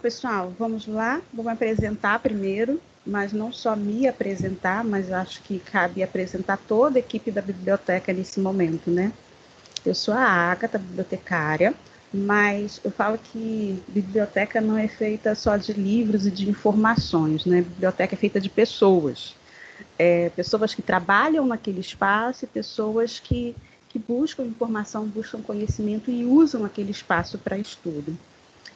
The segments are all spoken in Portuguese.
pessoal, vamos lá. Vou me apresentar primeiro, mas não só me apresentar, mas acho que cabe apresentar toda a equipe da biblioteca nesse momento, né? Eu sou a Agatha, bibliotecária, mas eu falo que biblioteca não é feita só de livros e de informações, né? Biblioteca é feita de pessoas. É, pessoas que trabalham naquele espaço e pessoas que, que buscam informação, buscam conhecimento e usam aquele espaço para estudo.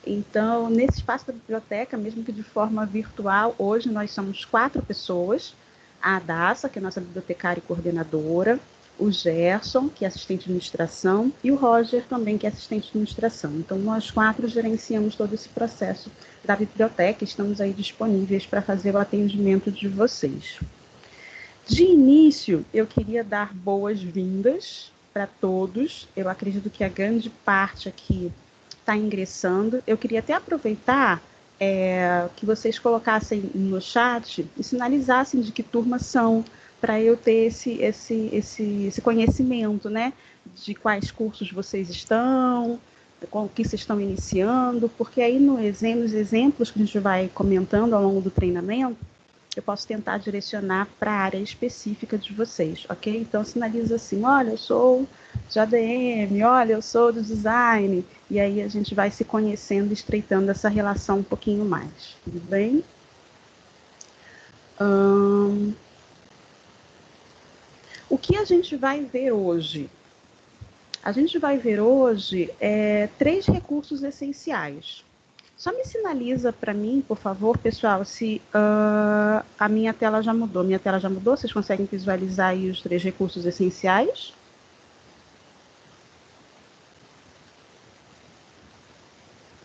Então, nesse espaço da biblioteca, mesmo que de forma virtual, hoje nós somos quatro pessoas. A Adassa, que é nossa bibliotecária e coordenadora, o Gerson, que é assistente de administração, e o Roger também, que é assistente de administração. Então, nós quatro gerenciamos todo esse processo da biblioteca, estamos aí disponíveis para fazer o atendimento de vocês. De início, eu queria dar boas-vindas para todos. Eu acredito que a grande parte aqui está ingressando. Eu queria até aproveitar é, que vocês colocassem no chat e sinalizassem de que turma são, para eu ter esse, esse, esse, esse conhecimento, né? De quais cursos vocês estão, com o que vocês estão iniciando, porque aí no, nos exemplos que a gente vai comentando ao longo do treinamento, eu posso tentar direcionar para a área específica de vocês, ok? Então sinaliza assim, olha, eu sou de ADM, olha, eu sou do design, e aí a gente vai se conhecendo, estreitando essa relação um pouquinho mais, tudo bem? Hum, o que a gente vai ver hoje? A gente vai ver hoje é, três recursos essenciais. Só me sinaliza para mim, por favor, pessoal, se uh, a minha tela já mudou. Minha tela já mudou? Vocês conseguem visualizar aí os três recursos essenciais?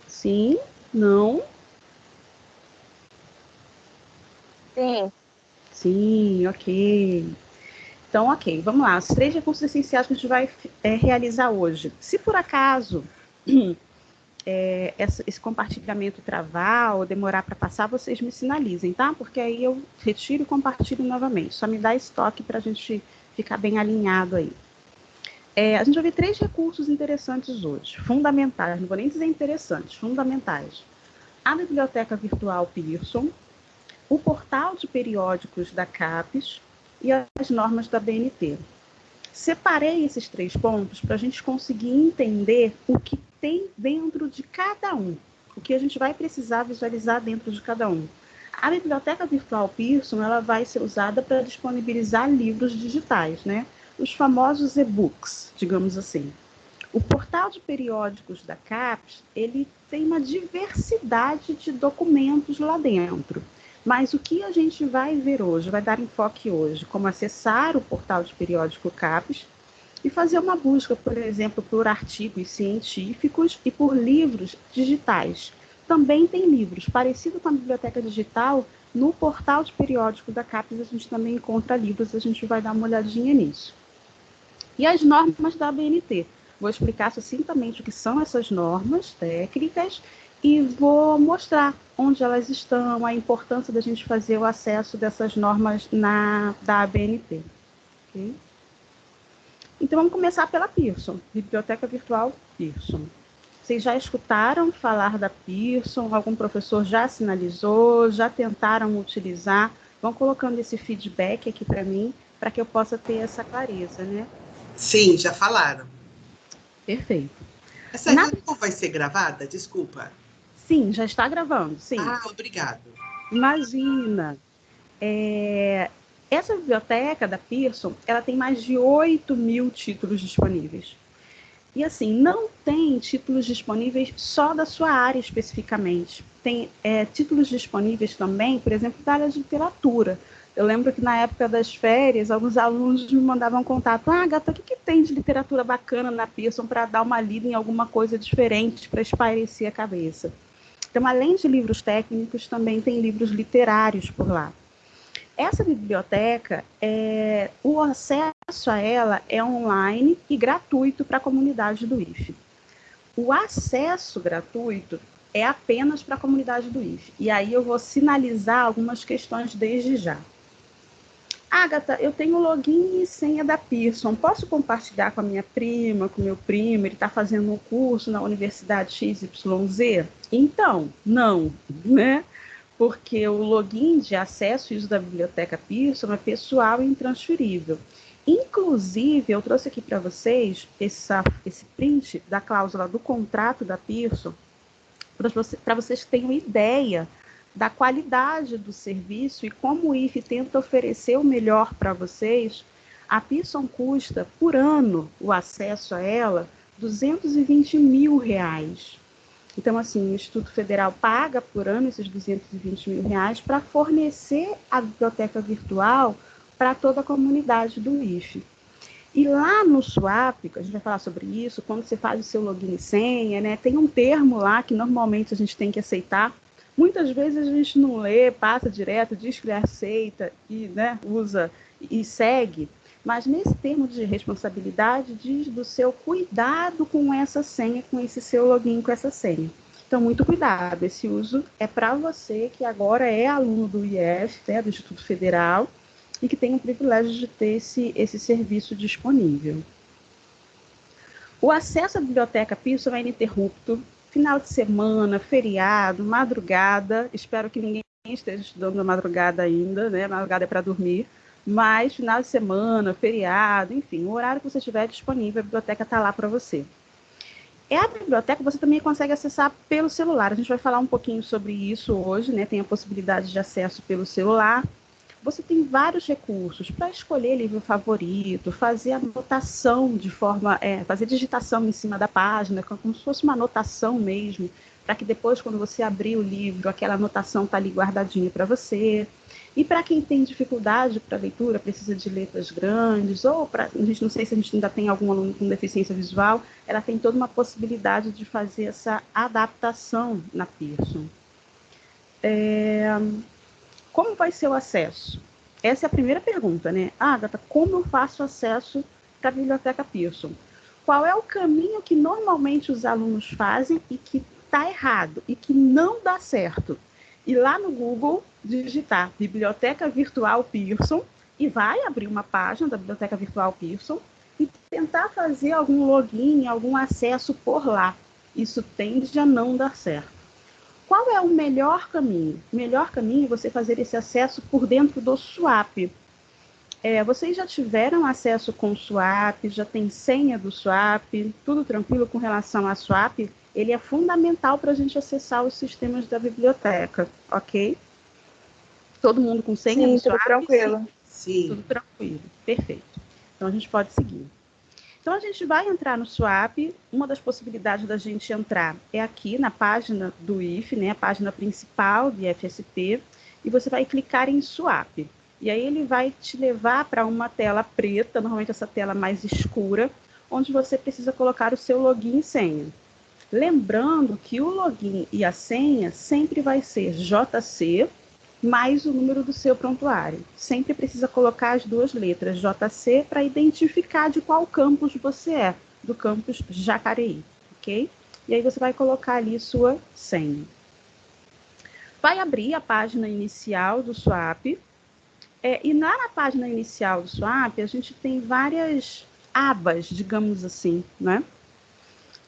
Sim? Não? Sim. Sim, ok. Então, ok, vamos lá. Os três recursos essenciais que a gente vai é, realizar hoje. Se por acaso é, esse compartilhamento travar ou demorar para passar, vocês me sinalizem, tá? Porque aí eu retiro e compartilho novamente. Só me dá estoque para a gente ficar bem alinhado aí. É, a gente ver três recursos interessantes hoje, fundamentais, não vou nem dizer interessantes, fundamentais. A biblioteca virtual Pearson, o portal de periódicos da CAPES e as normas da BNT. Separei esses três pontos para a gente conseguir entender o que tem dentro de cada um, o que a gente vai precisar visualizar dentro de cada um. A biblioteca virtual Pearson ela vai ser usada para disponibilizar livros digitais, né? Os famosos e-books, digamos assim. O portal de periódicos da CAPES, ele tem uma diversidade de documentos lá dentro. Mas o que a gente vai ver hoje, vai dar enfoque hoje, como acessar o portal de periódico CAPES e fazer uma busca, por exemplo, por artigos científicos e por livros digitais. Também tem livros, parecido com a biblioteca digital, no portal de periódico da CAPES a gente também encontra livros, a gente vai dar uma olhadinha nisso. E as normas da ABNT. Vou explicar sucintamente o que são essas normas técnicas e vou mostrar onde elas estão, a importância da gente fazer o acesso dessas normas na, da ABNT. Okay? Então vamos começar pela Pearson, Biblioteca Virtual Pearson. Vocês já escutaram falar da Pearson? Algum professor já sinalizou? Já tentaram utilizar? Vão colocando esse feedback aqui para mim, para que eu possa ter essa clareza, né? Sim, já falaram. Perfeito. Essa Na... reunião vai ser gravada? Desculpa. Sim, já está gravando, sim. Ah, obrigado. Imagina. É, essa biblioteca da Pearson, ela tem mais de 8 mil títulos disponíveis. E assim, não tem títulos disponíveis só da sua área especificamente. Tem é, títulos disponíveis também, por exemplo, da área de literatura. Eu lembro que na época das férias, alguns alunos me mandavam contato. Ah, gata, o que, que tem de literatura bacana na Pearson para dar uma lida em alguma coisa diferente, para espairecer a cabeça? Então, além de livros técnicos, também tem livros literários por lá. Essa biblioteca, é, o acesso a ela é online e gratuito para a comunidade do IFE. O acesso gratuito é apenas para a comunidade do IFE. E aí eu vou sinalizar algumas questões desde já. Agatha, eu tenho login e senha da Pearson. Posso compartilhar com a minha prima, com meu primo? Ele está fazendo um curso na Universidade XYZ? Então, não, né? Porque o login de acesso e uso da biblioteca Pearson é pessoal e intransferível. Inclusive, eu trouxe aqui para vocês essa, esse print da cláusula do contrato da Pearson, para você, vocês tenham ideia da qualidade do serviço e como o IFE tenta oferecer o melhor para vocês, a Pearson custa por ano o acesso a ela 220 mil reais. Então, assim, o Instituto Federal paga por ano esses 220 mil reais para fornecer a biblioteca virtual para toda a comunidade do IFE. E lá no SWAP, a gente vai falar sobre isso, quando você faz o seu login e senha, né, tem um termo lá que normalmente a gente tem que aceitar Muitas vezes a gente não lê, passa direto, diz que aceita e né, usa e segue, mas nesse termo de responsabilidade diz do seu cuidado com essa senha, com esse seu login, com essa senha. Então, muito cuidado. Esse uso é para você que agora é aluno do IF, né, do Instituto Federal, e que tem o privilégio de ter esse, esse serviço disponível. O acesso à biblioteca Pearson é ininterrupto, final de semana, feriado, madrugada. Espero que ninguém esteja estudando na madrugada ainda, né? Madrugada é para dormir. Mas final de semana, feriado, enfim, o horário que você tiver disponível, a biblioteca está lá para você. É a biblioteca você também consegue acessar pelo celular. A gente vai falar um pouquinho sobre isso hoje, né? Tem a possibilidade de acesso pelo celular você tem vários recursos para escolher livro favorito, fazer anotação de forma, é, fazer digitação em cima da página, como se fosse uma anotação mesmo, para que depois, quando você abrir o livro, aquela anotação está ali guardadinha para você. E para quem tem dificuldade para leitura, precisa de letras grandes, ou para a gente não sei se a gente ainda tem algum aluno com deficiência visual, ela tem toda uma possibilidade de fazer essa adaptação na Pearson. É, como vai ser o acesso? Essa é a primeira pergunta, né? Agatha, como eu faço acesso para a Biblioteca Pearson? Qual é o caminho que normalmente os alunos fazem e que está errado e que não dá certo? E lá no Google, digitar Biblioteca Virtual Pearson e vai abrir uma página da Biblioteca Virtual Pearson e tentar fazer algum login, algum acesso por lá. Isso tende a não dar certo. Qual é o melhor caminho? O melhor caminho é você fazer esse acesso por dentro do swap. É, vocês já tiveram acesso com o swap, já tem senha do swap, tudo tranquilo com relação a swap? Ele é fundamental para a gente acessar os sistemas da biblioteca, ok? Todo mundo com senha Sim, do swap? Sim, tranquilo. Sim. Tudo tranquilo, perfeito. Então a gente pode seguir. Então a gente vai entrar no Swap. Uma das possibilidades da gente entrar é aqui na página do IF, né, a página principal do IFSP, e você vai clicar em Swap. E aí ele vai te levar para uma tela preta, normalmente essa tela mais escura, onde você precisa colocar o seu login e senha. Lembrando que o login e a senha sempre vai ser JC mais o número do seu prontuário. Sempre precisa colocar as duas letras JC para identificar de qual campus você é, do campus Jacareí, ok? E aí você vai colocar ali sua senha. Vai abrir a página inicial do Swap. É, e na, na página inicial do Swap, a gente tem várias abas, digamos assim, né?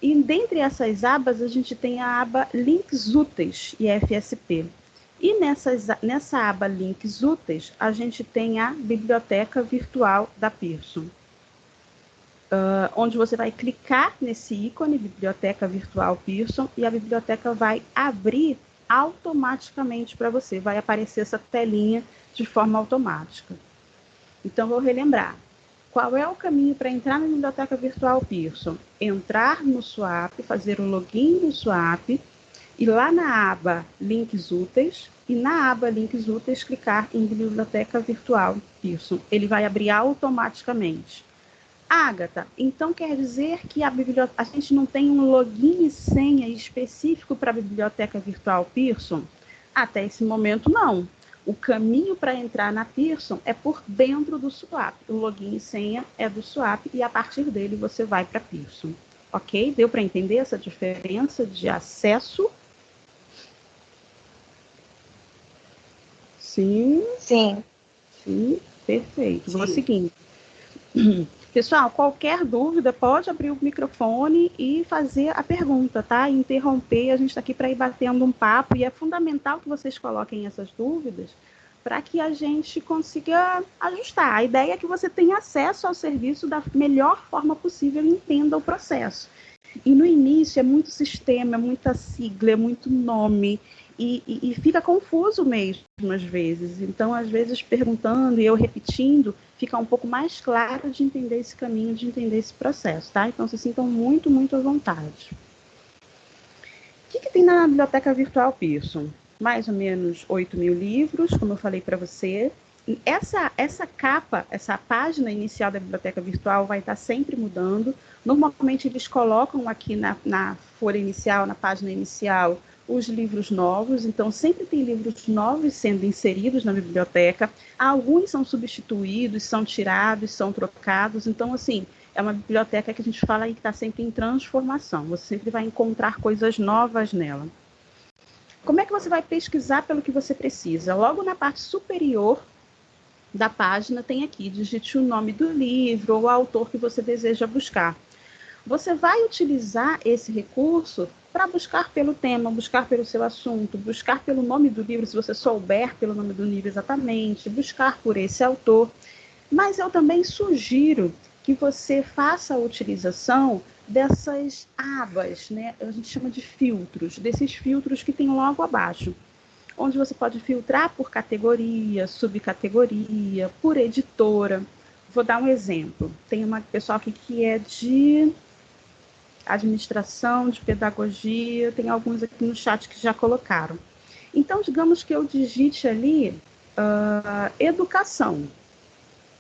E dentre essas abas, a gente tem a aba Links Úteis e FSP. E nessas, nessa aba Links Úteis, a gente tem a Biblioteca Virtual da Pearson, uh, onde você vai clicar nesse ícone Biblioteca Virtual Pearson e a biblioteca vai abrir automaticamente para você, vai aparecer essa telinha de forma automática. Então, vou relembrar. Qual é o caminho para entrar na Biblioteca Virtual Pearson? Entrar no Swap, fazer o login no Swap, e lá na aba Links Úteis, e na aba Links Úteis, clicar em Biblioteca Virtual Pearson. Ele vai abrir automaticamente. Agatha, então quer dizer que a, a gente não tem um login e senha específico para a Biblioteca Virtual Pearson? Até esse momento, não. O caminho para entrar na Pearson é por dentro do Swap. O login e senha é do Swap e a partir dele você vai para Pearson. Ok? Deu para entender essa diferença de acesso Sim. Sim. Sim, Perfeito. Sim. Vou seguindo. Pessoal, qualquer dúvida, pode abrir o microfone e fazer a pergunta, tá? Interromper, a gente está aqui para ir batendo um papo e é fundamental que vocês coloquem essas dúvidas para que a gente consiga ajustar. A ideia é que você tenha acesso ao serviço da melhor forma possível e entenda o processo. E no início é muito sistema, é muita sigla, é muito nome, e, e, fica confuso mesmo às vezes. Então, às vezes, perguntando e eu repetindo, fica um pouco mais claro de entender esse caminho, de entender esse processo, tá? Então, se sintam muito, muito à vontade. O que, que tem na Biblioteca Virtual Pearson? Mais ou menos 8 mil livros, como eu falei para você. Essa, essa capa, essa página inicial da Biblioteca Virtual vai estar sempre mudando. Normalmente, eles colocam aqui na, na folha inicial, na página inicial, os livros novos, então sempre tem livros novos sendo inseridos na biblioteca. Alguns são substituídos, são tirados, são trocados. Então, assim, é uma biblioteca que a gente fala aí que está sempre em transformação. Você sempre vai encontrar coisas novas nela. Como é que você vai pesquisar pelo que você precisa? Logo na parte superior da página tem aqui, digite o nome do livro ou o autor que você deseja buscar. Você vai utilizar esse recurso para buscar pelo tema, buscar pelo seu assunto, buscar pelo nome do livro, se você souber pelo nome do livro exatamente, buscar por esse autor. Mas eu também sugiro que você faça a utilização dessas abas, né? A gente chama de filtros, desses filtros que tem logo abaixo, onde você pode filtrar por categoria, subcategoria, por editora. Vou dar um exemplo. Tem uma pessoal aqui que é de administração, de pedagogia, tem alguns aqui no chat que já colocaram. Então, digamos que eu digite ali uh, educação.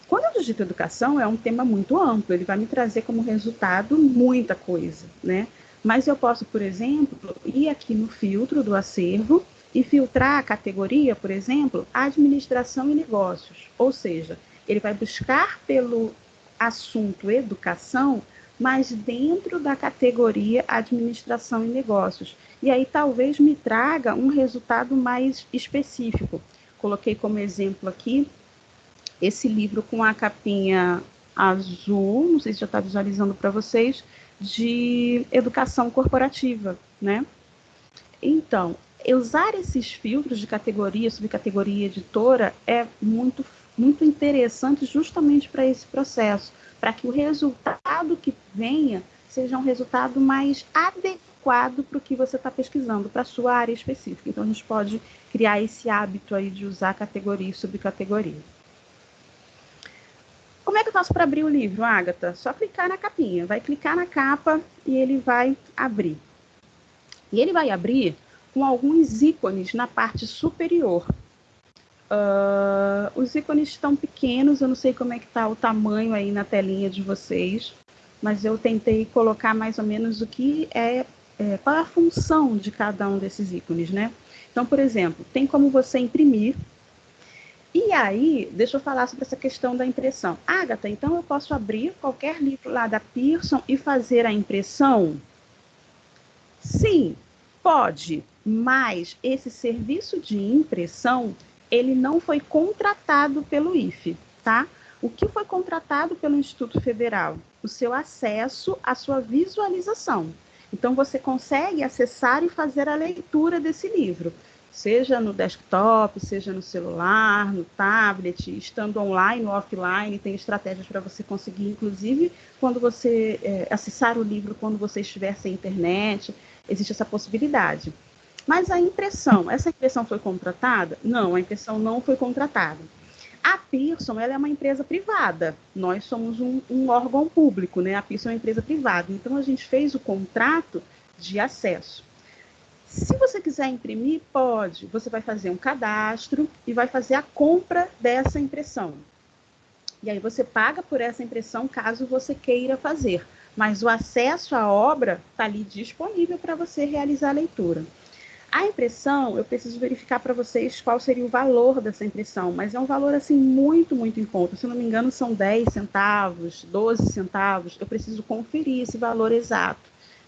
Quando eu digito educação, é um tema muito amplo, ele vai me trazer como resultado muita coisa, né? Mas eu posso, por exemplo, ir aqui no filtro do acervo e filtrar a categoria, por exemplo, administração e negócios. Ou seja, ele vai buscar pelo assunto educação mas dentro da categoria administração e negócios. E aí talvez me traga um resultado mais específico. Coloquei como exemplo aqui esse livro com a capinha azul, não sei se já está visualizando para vocês, de educação corporativa, né? Então, usar esses filtros de categoria, subcategoria, editora é muito, muito interessante justamente para esse processo para que o resultado que venha seja um resultado mais adequado para o que você está pesquisando, para a sua área específica. Então, a gente pode criar esse hábito aí de usar categoria e subcategoria. Como é que eu faço para abrir o livro, Agatha? Só clicar na capinha. Vai clicar na capa e ele vai abrir. E ele vai abrir com alguns ícones na parte superior. Uh, os ícones estão pequenos, eu não sei como é que está o tamanho aí na telinha de vocês, mas eu tentei colocar mais ou menos o que é, é qual é a função de cada um desses ícones, né? Então, por exemplo, tem como você imprimir. E aí, deixa eu falar sobre essa questão da impressão. Agatha, então eu posso abrir qualquer livro lá da Pearson e fazer a impressão? Sim, pode, mas esse serviço de impressão ele não foi contratado pelo IFE, tá? O que foi contratado pelo Instituto Federal? O seu acesso à sua visualização. Então, você consegue acessar e fazer a leitura desse livro, seja no desktop, seja no celular, no tablet, estando online ou offline, tem estratégias para você conseguir, inclusive, quando você é, acessar o livro quando você estiver sem internet, existe essa possibilidade. Mas a impressão, essa impressão foi contratada? Não, a impressão não foi contratada. A Pearson ela é uma empresa privada, nós somos um, um, órgão público, né? A Pearson é uma empresa privada, então a gente fez o contrato de acesso. Se você quiser imprimir, pode. Você vai fazer um cadastro e vai fazer a compra dessa impressão. E aí você paga por essa impressão caso você queira fazer. Mas o acesso à obra está ali disponível para você realizar a leitura. A impressão, eu preciso verificar para vocês qual seria o valor dessa impressão, mas é um valor assim muito, muito em conta. Se não me engano, são 10 centavos, 12 centavos. Eu preciso conferir esse valor exato,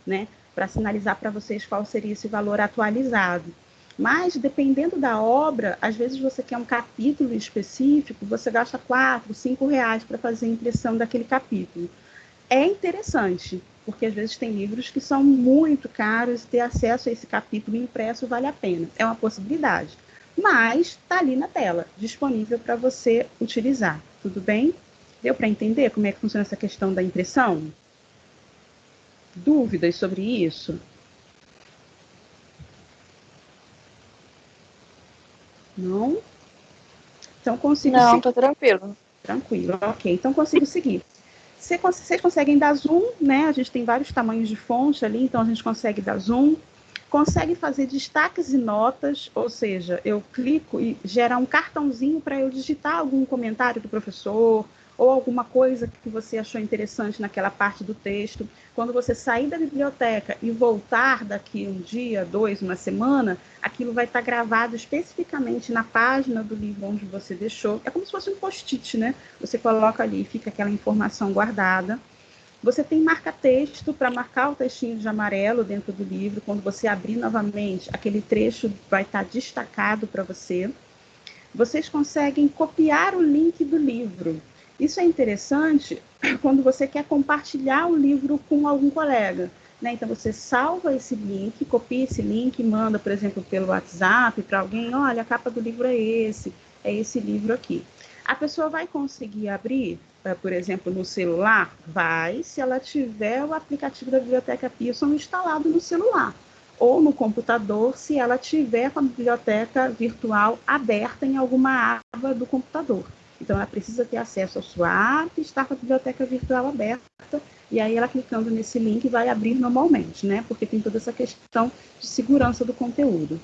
né, para sinalizar para vocês qual seria esse valor atualizado. Mas, dependendo da obra, às vezes você quer um capítulo específico, você gasta quatro, cinco reais para fazer a impressão daquele capítulo. É interessante, porque às vezes tem livros que são muito caros e ter acesso a esse capítulo impresso vale a pena. É uma possibilidade. Mas está ali na tela, disponível para você utilizar. Tudo bem? Deu para entender como é que funciona essa questão da impressão? Dúvidas sobre isso? Não? Então consigo. Não, tô tranquilo. Tranquilo, ok. Então consigo seguir. Vocês conseguem dar zoom, né? A gente tem vários tamanhos de fonte ali, então a gente consegue dar zoom. Consegue fazer destaques e notas, ou seja, eu clico e gera um cartãozinho para eu digitar algum comentário do professor, ou alguma coisa que você achou interessante naquela parte do texto. Quando você sair da biblioteca e voltar daqui um dia, dois, uma semana, aquilo vai estar gravado especificamente na página do livro onde você deixou. É como se fosse um post-it, né? Você coloca ali, fica aquela informação guardada. Você tem marca-texto para marcar o textinho de amarelo dentro do livro. Quando você abrir novamente, aquele trecho vai estar destacado para você. Vocês conseguem copiar o link do livro. Isso é interessante quando você quer compartilhar o livro com algum colega. Né? Então, você salva esse link, copia esse link, manda, por exemplo, pelo WhatsApp para alguém: olha, a capa do livro é esse, é esse livro aqui. A pessoa vai conseguir abrir, eh, por exemplo, no celular? Vai, se ela tiver o aplicativo da Biblioteca Pearson instalado no celular. Ou no computador, se ela tiver com a biblioteca virtual aberta em alguma aba do computador. Então, ela precisa ter acesso à sua app, estar com a biblioteca virtual aberta, e aí ela clicando nesse link vai abrir normalmente, né? Porque tem toda essa questão de segurança do conteúdo.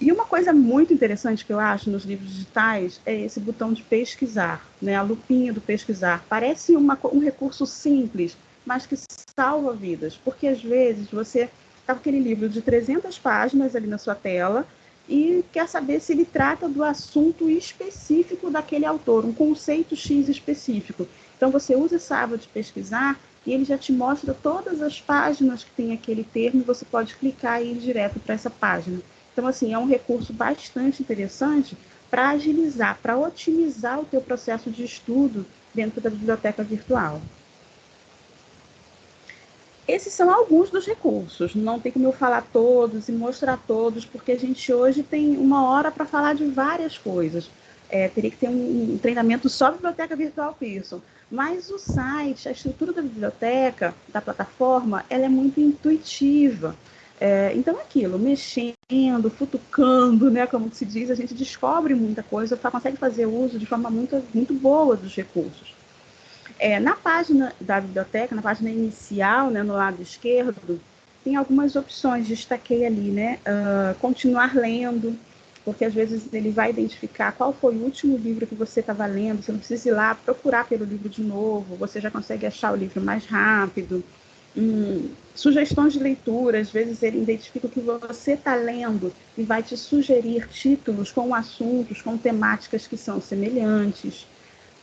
E uma coisa muito interessante que eu acho nos livros digitais é esse botão de pesquisar, né? A lupinha do pesquisar. Parece uma, um recurso simples, mas que salva vidas, porque às vezes você está com aquele livro de 300 páginas ali na sua tela e quer saber se ele trata do assunto específico daquele autor, um conceito X específico. Então você usa essa aba de pesquisar e ele já te mostra todas as páginas que tem aquele termo e você pode clicar e ir direto para essa página. Então assim, é um recurso bastante interessante para agilizar, para otimizar o teu processo de estudo dentro da biblioteca virtual. Esses são alguns dos recursos, não tem como eu falar todos e mostrar todos, porque a gente hoje tem uma hora para falar de várias coisas. É, teria que ter um, um treinamento só Biblioteca Virtual Pearson. Mas o site, a estrutura da biblioteca, da plataforma, ela é muito intuitiva. É, então, aquilo, mexendo, futucando, né, como se diz, a gente descobre muita coisa, consegue fazer uso de forma muito, muito boa dos recursos. É, na página da biblioteca, na página inicial, né, no lado esquerdo, tem algumas opções, destaquei ali, né? Uh, continuar lendo, porque às vezes ele vai identificar qual foi o último livro que você estava lendo, você não precisa ir lá procurar pelo livro de novo, você já consegue achar o livro mais rápido. Hum, sugestões de leitura, às vezes ele identifica o que você está lendo e vai te sugerir títulos com assuntos, com temáticas que são semelhantes.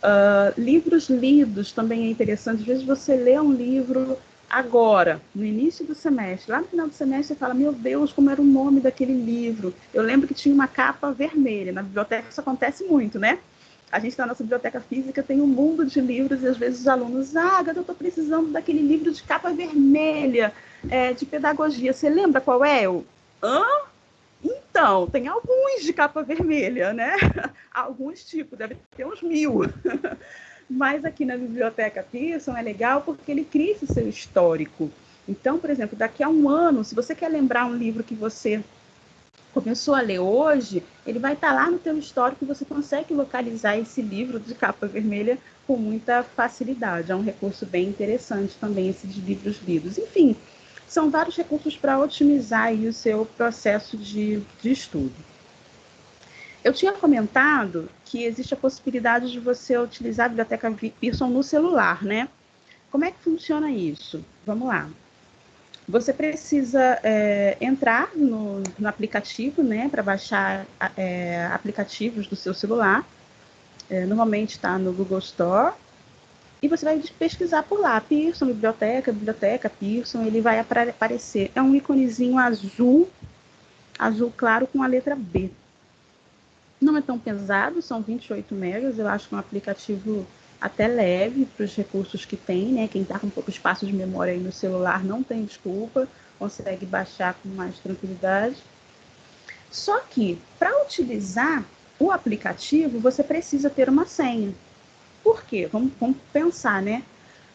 Uh, livros lidos também é interessante. Às vezes você lê um livro agora, no início do semestre, lá no final do semestre você fala, meu Deus, como era o nome daquele livro. Eu lembro que tinha uma capa vermelha. Na biblioteca isso acontece muito, né? A gente na nossa biblioteca física tem um mundo de livros e às vezes os alunos, ah, eu estou precisando daquele livro de capa vermelha, é, de pedagogia. Você lembra qual é? Eu, hã? Então, tem alguns de capa vermelha, né? Alguns tipos, deve ter uns mil. Mas aqui na Biblioteca Pearson é legal porque ele cria esse seu histórico. Então, por exemplo, daqui a um ano, se você quer lembrar um livro que você começou a ler hoje, ele vai estar lá no teu histórico e você consegue localizar esse livro de capa vermelha com muita facilidade. É um recurso bem interessante também, esses livros lidos. Enfim, são vários recursos para otimizar o seu processo de, de estudo. Eu tinha comentado que existe a possibilidade de você utilizar a biblioteca Pearson no celular, né? Como é que funciona isso? Vamos lá. Você precisa é, entrar no, no, aplicativo, né, para baixar é, aplicativos do seu celular. É, normalmente está no Google Store e você vai pesquisar por lá, Pearson, biblioteca, biblioteca, Pearson, ele vai aparecer. É um íconezinho azul, azul claro com a letra B. Não é tão pesado, são 28 megas, eu acho que é um aplicativo até leve para os recursos que tem, né? Quem está com pouco espaço de memória aí no celular não tem desculpa, consegue baixar com mais tranquilidade. Só que, para utilizar o aplicativo, você precisa ter uma senha. Por quê? Vamos, vamos pensar, né?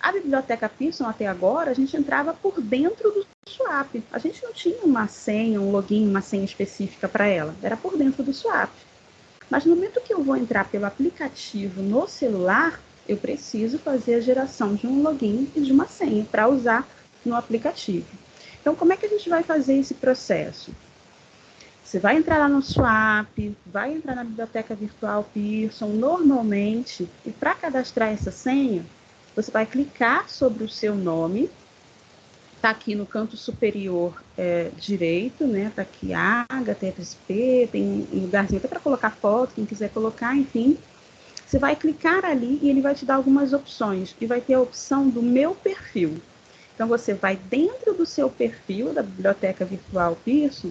A biblioteca Pearson, até agora, a gente entrava por dentro do swap. A gente não tinha uma senha, um login, uma senha específica para ela. Era por dentro do swap. Mas no momento que eu vou entrar pelo aplicativo no celular, eu preciso fazer a geração de um login e de uma senha para usar no aplicativo. Então, como é que a gente vai fazer esse processo? Você vai entrar lá no Swap, vai entrar na biblioteca virtual Pearson normalmente, e para cadastrar essa senha, você vai clicar sobre o seu nome, está aqui no canto superior é, direito, né? Está aqui TFSP, tem um lugarzinho até para colocar foto, quem quiser colocar, enfim. Você vai clicar ali e ele vai te dar algumas opções. E vai ter a opção do meu perfil. Então, você vai dentro do seu perfil da Biblioteca Virtual Pearson,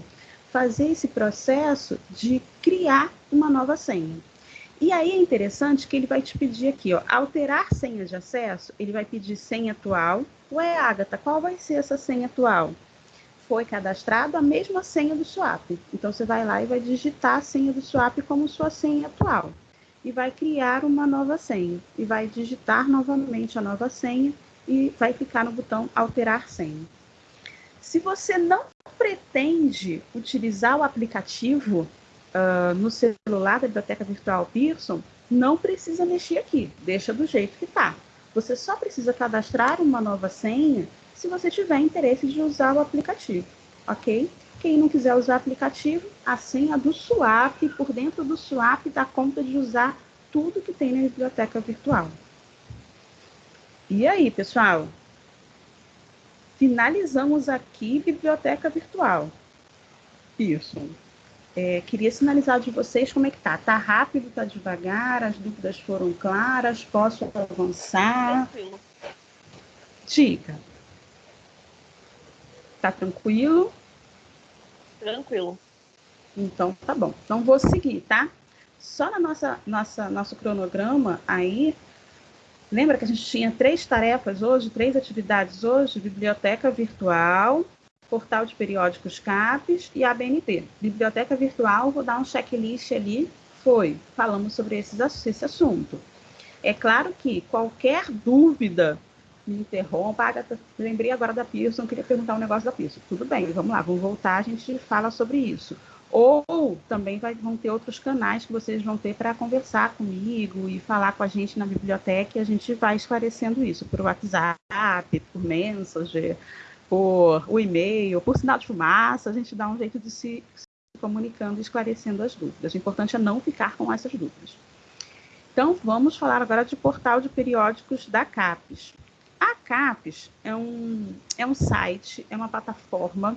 fazer esse processo de criar uma nova senha. E aí é interessante que ele vai te pedir aqui, ó, alterar senha de acesso, ele vai pedir senha atual. Ué, Agatha, qual vai ser essa senha atual? Foi cadastrado a mesma senha do swap. Então você vai lá e vai digitar a senha do swap como sua senha atual. E vai criar uma nova senha. E vai digitar novamente a nova senha e vai clicar no botão alterar senha. Se você não pretende utilizar o aplicativo uh, no celular da Biblioteca Virtual Pearson, não precisa mexer aqui, deixa do jeito que está. Você só precisa cadastrar uma nova senha se você tiver interesse de usar o aplicativo, ok? Quem não quiser usar o aplicativo, a senha do Swap, por dentro do Swap, dá conta de usar tudo que tem na biblioteca virtual. E aí, pessoal? Finalizamos aqui biblioteca virtual. Isso. É, queria sinalizar de vocês como é que tá. Tá rápido, tá devagar, as dúvidas foram claras, posso avançar? Tranquilo. Dica. Tá tranquilo? Tranquilo. Então, tá bom. Então, vou seguir, tá? Só na nossa, nossa nosso cronograma aí, lembra que a gente tinha três tarefas hoje, três atividades hoje? Biblioteca virtual, portal de periódicos CAPES e ABNT. Biblioteca virtual, vou dar um checklist ali, foi, falamos sobre esses, esse assunto. É claro que qualquer dúvida me interrompa, Agatha, lembrei agora da Pearson, queria perguntar um negócio da Pearson. Tudo bem, vamos lá, vamos voltar, a gente fala sobre isso. Ou também vai, vão ter outros canais que vocês vão ter para conversar comigo e falar com a gente na biblioteca e a gente vai esclarecendo isso por WhatsApp, por Messenger, por o e-mail, por sinal de fumaça, a gente dá um jeito de se, se comunicando e esclarecendo as dúvidas. O importante é não ficar com essas dúvidas. Então, vamos falar agora de portal de periódicos da CAPES. A CAPES é um, é um site, é uma plataforma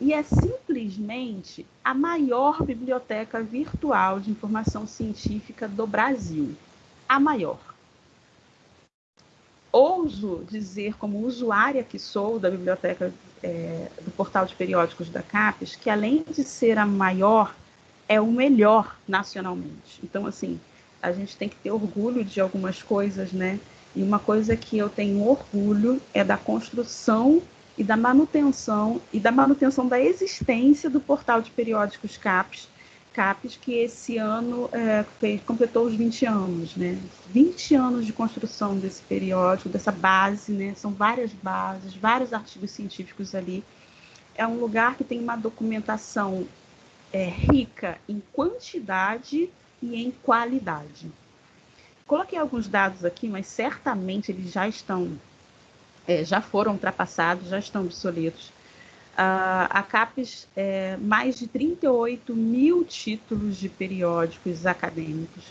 e é simplesmente a maior biblioteca virtual de informação científica do Brasil. A maior ouso dizer, como usuária que sou da biblioteca é, do portal de periódicos da CAPES, que além de ser a maior, é o melhor nacionalmente. Então, assim, a gente tem que ter orgulho de algumas coisas, né? E uma coisa que eu tenho orgulho é da construção e da manutenção e da manutenção da existência do portal de periódicos CAPES, CAPES, que esse ano é, fez, completou os 20 anos, né? 20 anos de construção desse periódico, dessa base, né? São várias bases, vários artigos científicos ali. É um lugar que tem uma documentação é, rica em quantidade e em qualidade. Coloquei alguns dados aqui, mas certamente eles já estão, é, já foram ultrapassados, já estão obsoletos. Uh, a CAPES, é, mais de 38 mil títulos de periódicos acadêmicos.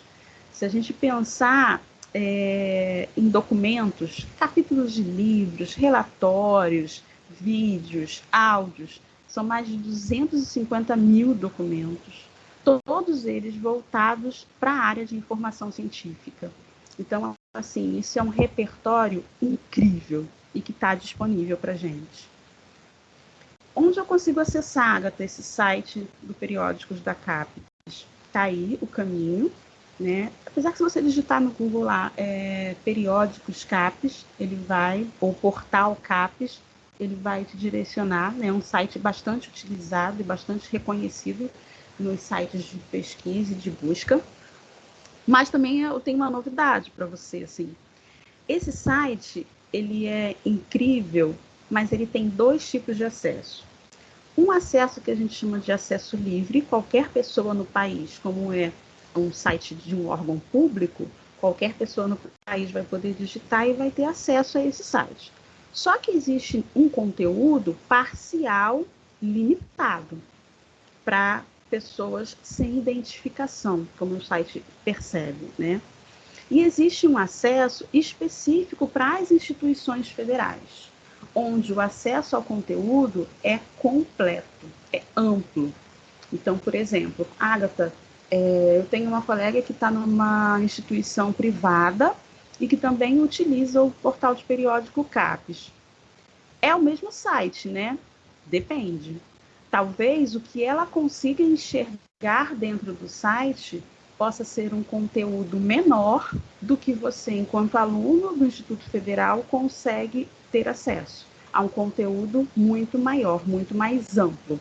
Se a gente pensar é, em documentos, capítulos de livros, relatórios, vídeos, áudios, são mais de 250 mil documentos, todos eles voltados para a área de informação científica. Então, assim, isso é um repertório incrível e que está disponível para gente. Onde eu consigo acessar, Agatha, esse site do Periódicos da CAPES? Está aí o caminho, né? Apesar que se você digitar no Google lá é, Periódicos CAPES, ele vai, ou Portal CAPES, ele vai te direcionar, né? É um site bastante utilizado e bastante reconhecido nos sites de pesquisa e de busca. Mas também eu tenho uma novidade para você, assim. Esse site, ele é incrível, mas ele tem dois tipos de acesso. Um acesso que a gente chama de acesso livre, qualquer pessoa no país, como é um site de um órgão público, qualquer pessoa no país vai poder digitar e vai ter acesso a esse site. Só que existe um conteúdo parcial limitado para pessoas sem identificação, como o site percebe, né? E existe um acesso específico para as instituições federais, onde o acesso ao conteúdo é completo, é amplo. Então, por exemplo, Agatha, é, eu tenho uma colega que está numa instituição privada e que também utiliza o portal de periódico CAPES. É o mesmo site, né? Depende. Talvez o que ela consiga enxergar dentro do site possa ser um conteúdo menor do que você, enquanto aluno do Instituto Federal, consegue ter acesso a um conteúdo muito maior, muito mais amplo.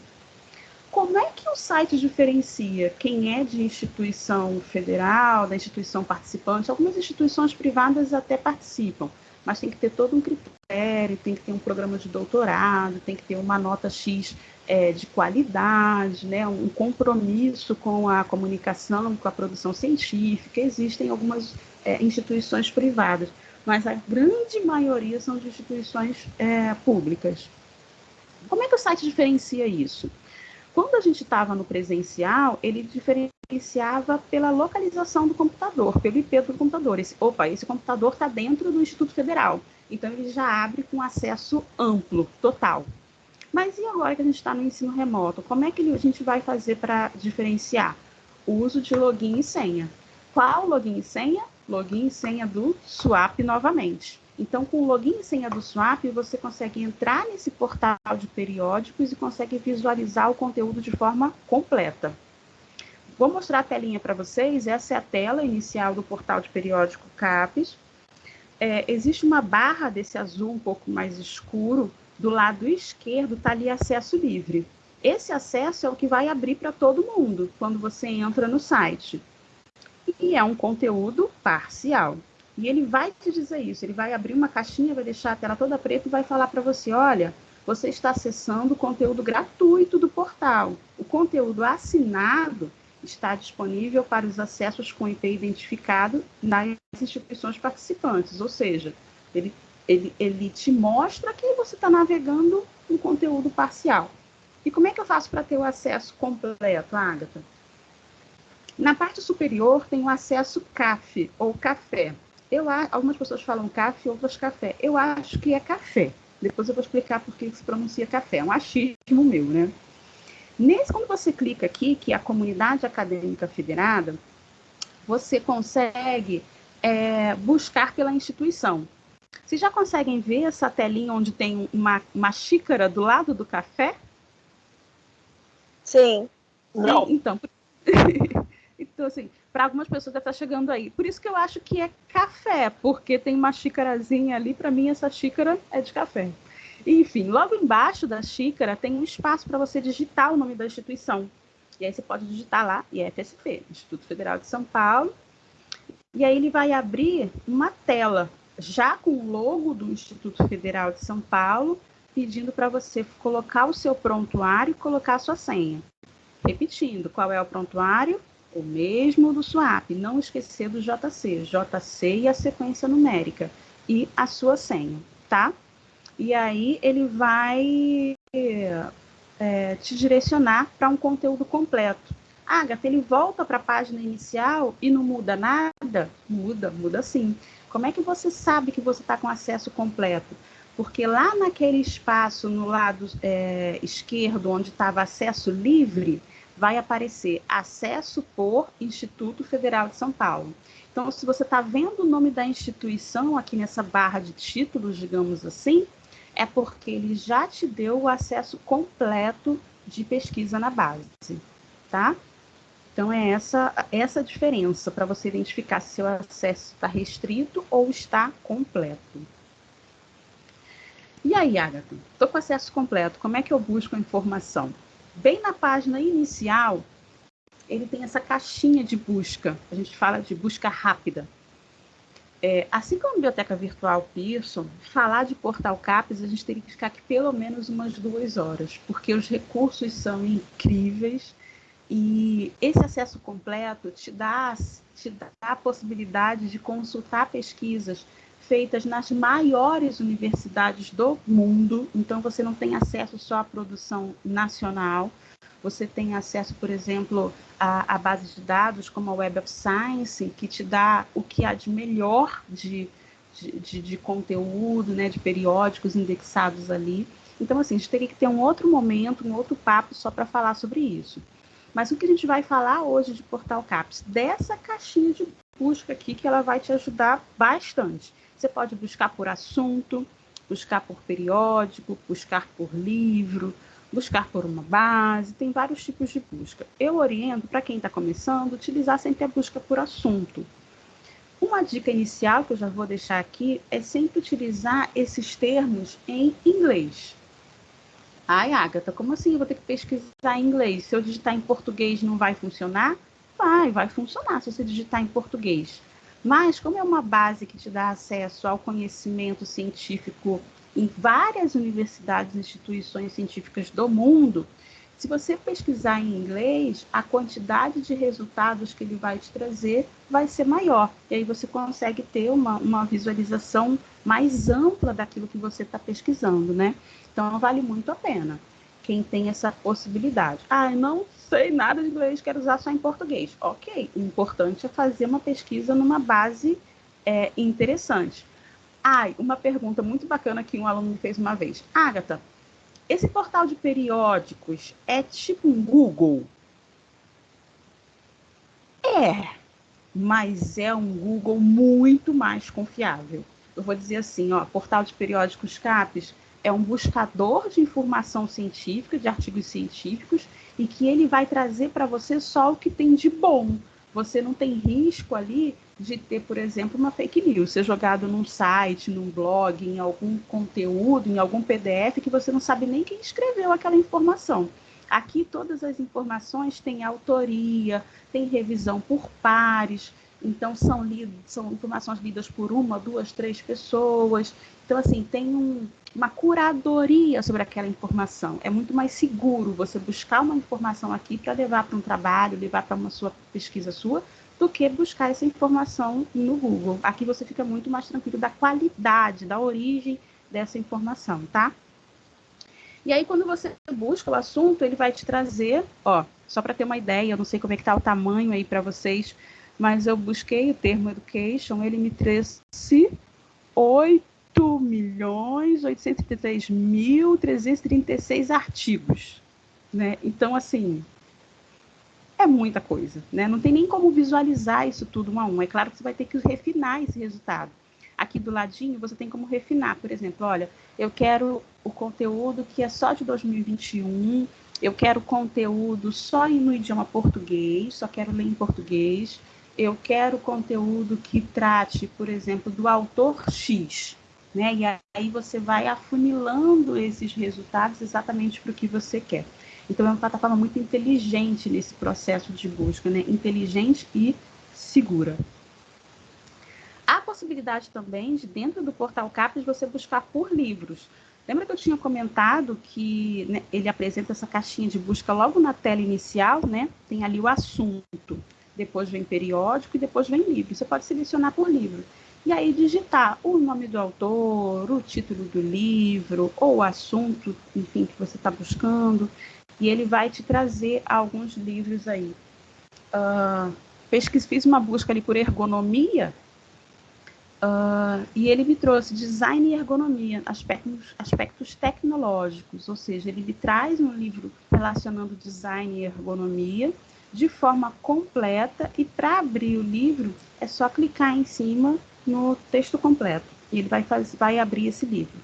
Como é que o site diferencia quem é de instituição federal, da instituição participante? Algumas instituições privadas até participam, mas tem que ter todo um critério, tem que ter um programa de doutorado, tem que ter uma nota X é, de qualidade, né, um compromisso com a comunicação, com a produção científica. Existem algumas é, instituições privadas, mas a grande maioria são de instituições é, públicas. Como é que o site diferencia isso? Quando a gente estava no presencial, ele diferenciava pela localização do computador, pelo IP do computador. Esse, opa, esse computador está dentro do Instituto Federal. Então, ele já abre com acesso amplo, total. Mas e agora que a gente está no ensino remoto? Como é que a gente vai fazer para diferenciar? O uso de login e senha. Qual login e senha? Login e senha do Swap novamente. Então, com o login e senha do Swap, você consegue entrar nesse portal de periódicos e consegue visualizar o conteúdo de forma completa. Vou mostrar a telinha para vocês. Essa é a tela inicial do portal de periódico CAPES. É, existe uma barra desse azul um pouco mais escuro do lado esquerdo está ali acesso livre. Esse acesso é o que vai abrir para todo mundo quando você entra no site. E é um conteúdo parcial. E ele vai te dizer isso, ele vai abrir uma caixinha, vai deixar a tela toda preta e vai falar para você, olha, você está acessando o conteúdo gratuito do portal. O conteúdo assinado está disponível para os acessos com IP identificado nas instituições participantes, ou seja, ele ele, ele te mostra que você está navegando um conteúdo parcial. E como é que eu faço para ter o acesso completo, Agatha? Na parte superior tem o acesso CAF, ou café. Eu, algumas pessoas falam CAF, outras café. Eu acho que é café. Depois eu vou explicar por que se pronuncia café. É um achismo meu, né? Nesse, quando você clica aqui, que é a comunidade acadêmica federada, você consegue é, buscar pela instituição. Vocês já conseguem ver essa telinha onde tem uma, uma xícara do lado do café? Sim. Não. então, então assim, para algumas pessoas deve estar chegando aí. Por isso que eu acho que é café, porque tem uma xícarazinha ali, para mim essa xícara é de café. Enfim, logo embaixo da xícara tem um espaço para você digitar o nome da instituição. E aí você pode digitar lá IFSP, Instituto Federal de São Paulo. E aí ele vai abrir uma tela já com o logo do Instituto Federal de São Paulo, pedindo para você colocar o seu prontuário e colocar a sua senha. Repetindo, qual é o prontuário? O mesmo do SWAP, não esquecer do JC, JC e a sequência numérica, e a sua senha, tá? E aí ele vai é, te direcionar para um conteúdo completo. Agatha, ele volta para a página inicial e não muda nada? Muda, muda sim. Como é que você sabe que você está com acesso completo? Porque lá naquele espaço no lado é, esquerdo, onde estava acesso livre, vai aparecer acesso por Instituto Federal de São Paulo. Então, se você está vendo o nome da instituição aqui nessa barra de títulos, digamos assim, é porque ele já te deu o acesso completo de pesquisa na base, tá? Então é essa essa diferença para você identificar se seu acesso está restrito ou está completo. E aí, Agatha? Estou com acesso completo. Como é que eu busco a informação? Bem na página inicial, ele tem essa caixinha de busca. A gente fala de busca rápida. É, assim como a biblioteca virtual Pearson, falar de portal CAPES, a gente teria que ficar aqui pelo menos umas duas horas, porque os recursos são incríveis e esse acesso completo te dá, te dá a possibilidade de consultar pesquisas feitas nas maiores universidades do mundo, então você não tem acesso só à produção nacional, você tem acesso, por exemplo, a, a bases de dados como a Web of Science, que te dá o que há de melhor de, de, de, de conteúdo, né, de periódicos indexados ali. Então, assim, a gente teria que ter um outro momento, um outro papo só para falar sobre isso. Mas o que a gente vai falar hoje de Portal CAPS? Dessa caixinha de busca aqui, que ela vai te ajudar bastante. Você pode buscar por assunto, buscar por periódico, buscar por livro, buscar por uma base, tem vários tipos de busca. Eu oriento para quem está começando utilizar sempre a busca por assunto. Uma dica inicial que eu já vou deixar aqui é sempre utilizar esses termos em inglês. Ai, Agatha, como assim eu vou ter que pesquisar em inglês? Se eu digitar em português não vai funcionar? Vai, vai funcionar se você digitar em português. Mas como é uma base que te dá acesso ao conhecimento científico em várias universidades e instituições científicas do mundo, se você pesquisar em inglês, a quantidade de resultados que ele vai te trazer vai ser maior. E aí você consegue ter uma, uma visualização mais ampla daquilo que você está pesquisando, né? Então, vale muito a pena quem tem essa possibilidade. Ah, não sei nada de inglês, quero usar só em português. Ok, o importante é fazer uma pesquisa numa base é, interessante. Ai, uma pergunta muito bacana que um aluno me fez uma vez. Agatha, esse portal de periódicos é tipo um Google? É, mas é um Google muito mais confiável. Eu vou dizer assim, ó, portal de periódicos CAPES é um buscador de informação científica, de artigos científicos, e que ele vai trazer para você só o que tem de bom. Você não tem risco ali de ter, por exemplo, uma fake news, ser jogado num site, num blog, em algum conteúdo, em algum PDF que você não sabe nem quem escreveu aquela informação. Aqui todas as informações têm autoria, tem revisão por pares, então são, lido, são informações lidas por uma, duas, três pessoas. Então, assim, tem um, uma curadoria sobre aquela informação. É muito mais seguro você buscar uma informação aqui para levar para um trabalho, levar para uma sua pesquisa sua, do que buscar essa informação no Google. Aqui você fica muito mais tranquilo da qualidade, da origem dessa informação, tá? E aí, quando você busca o assunto, ele vai te trazer, ó, só para ter uma ideia, eu não sei como é que tá o tamanho aí para vocês, mas eu busquei o termo education, ele me trouxe 8 milhões 833 mil 336 artigos, né? Então, assim, é muita coisa, né? Não tem nem como visualizar isso tudo um a um. É claro que você vai ter que refinar esse resultado. Aqui do ladinho você tem como refinar, por exemplo, olha, eu quero o conteúdo que é só de 2021, eu quero conteúdo só no idioma português, só quero ler em português, eu quero conteúdo que trate, por exemplo, do autor X, né? E aí você vai afunilando esses resultados exatamente para o que você quer. Então, é uma plataforma muito inteligente nesse processo de busca, né? inteligente e segura. Há a possibilidade também de, dentro do portal CAPES, você buscar por livros. Lembra que eu tinha comentado que né, ele apresenta essa caixinha de busca logo na tela inicial, né? Tem ali o assunto, depois vem periódico e depois vem livro. Você pode selecionar por livro. E aí digitar o nome do autor, o título do livro, ou o assunto, enfim, que você está buscando e ele vai te trazer alguns livros aí. Uh, pesquis, fiz uma busca ali por ergonomia uh, e ele me trouxe design e ergonomia, aspectos, aspectos tecnológicos, ou seja, ele me traz um livro relacionando design e ergonomia de forma completa e para abrir o livro é só clicar em cima no texto completo e ele vai, faz, vai abrir esse livro.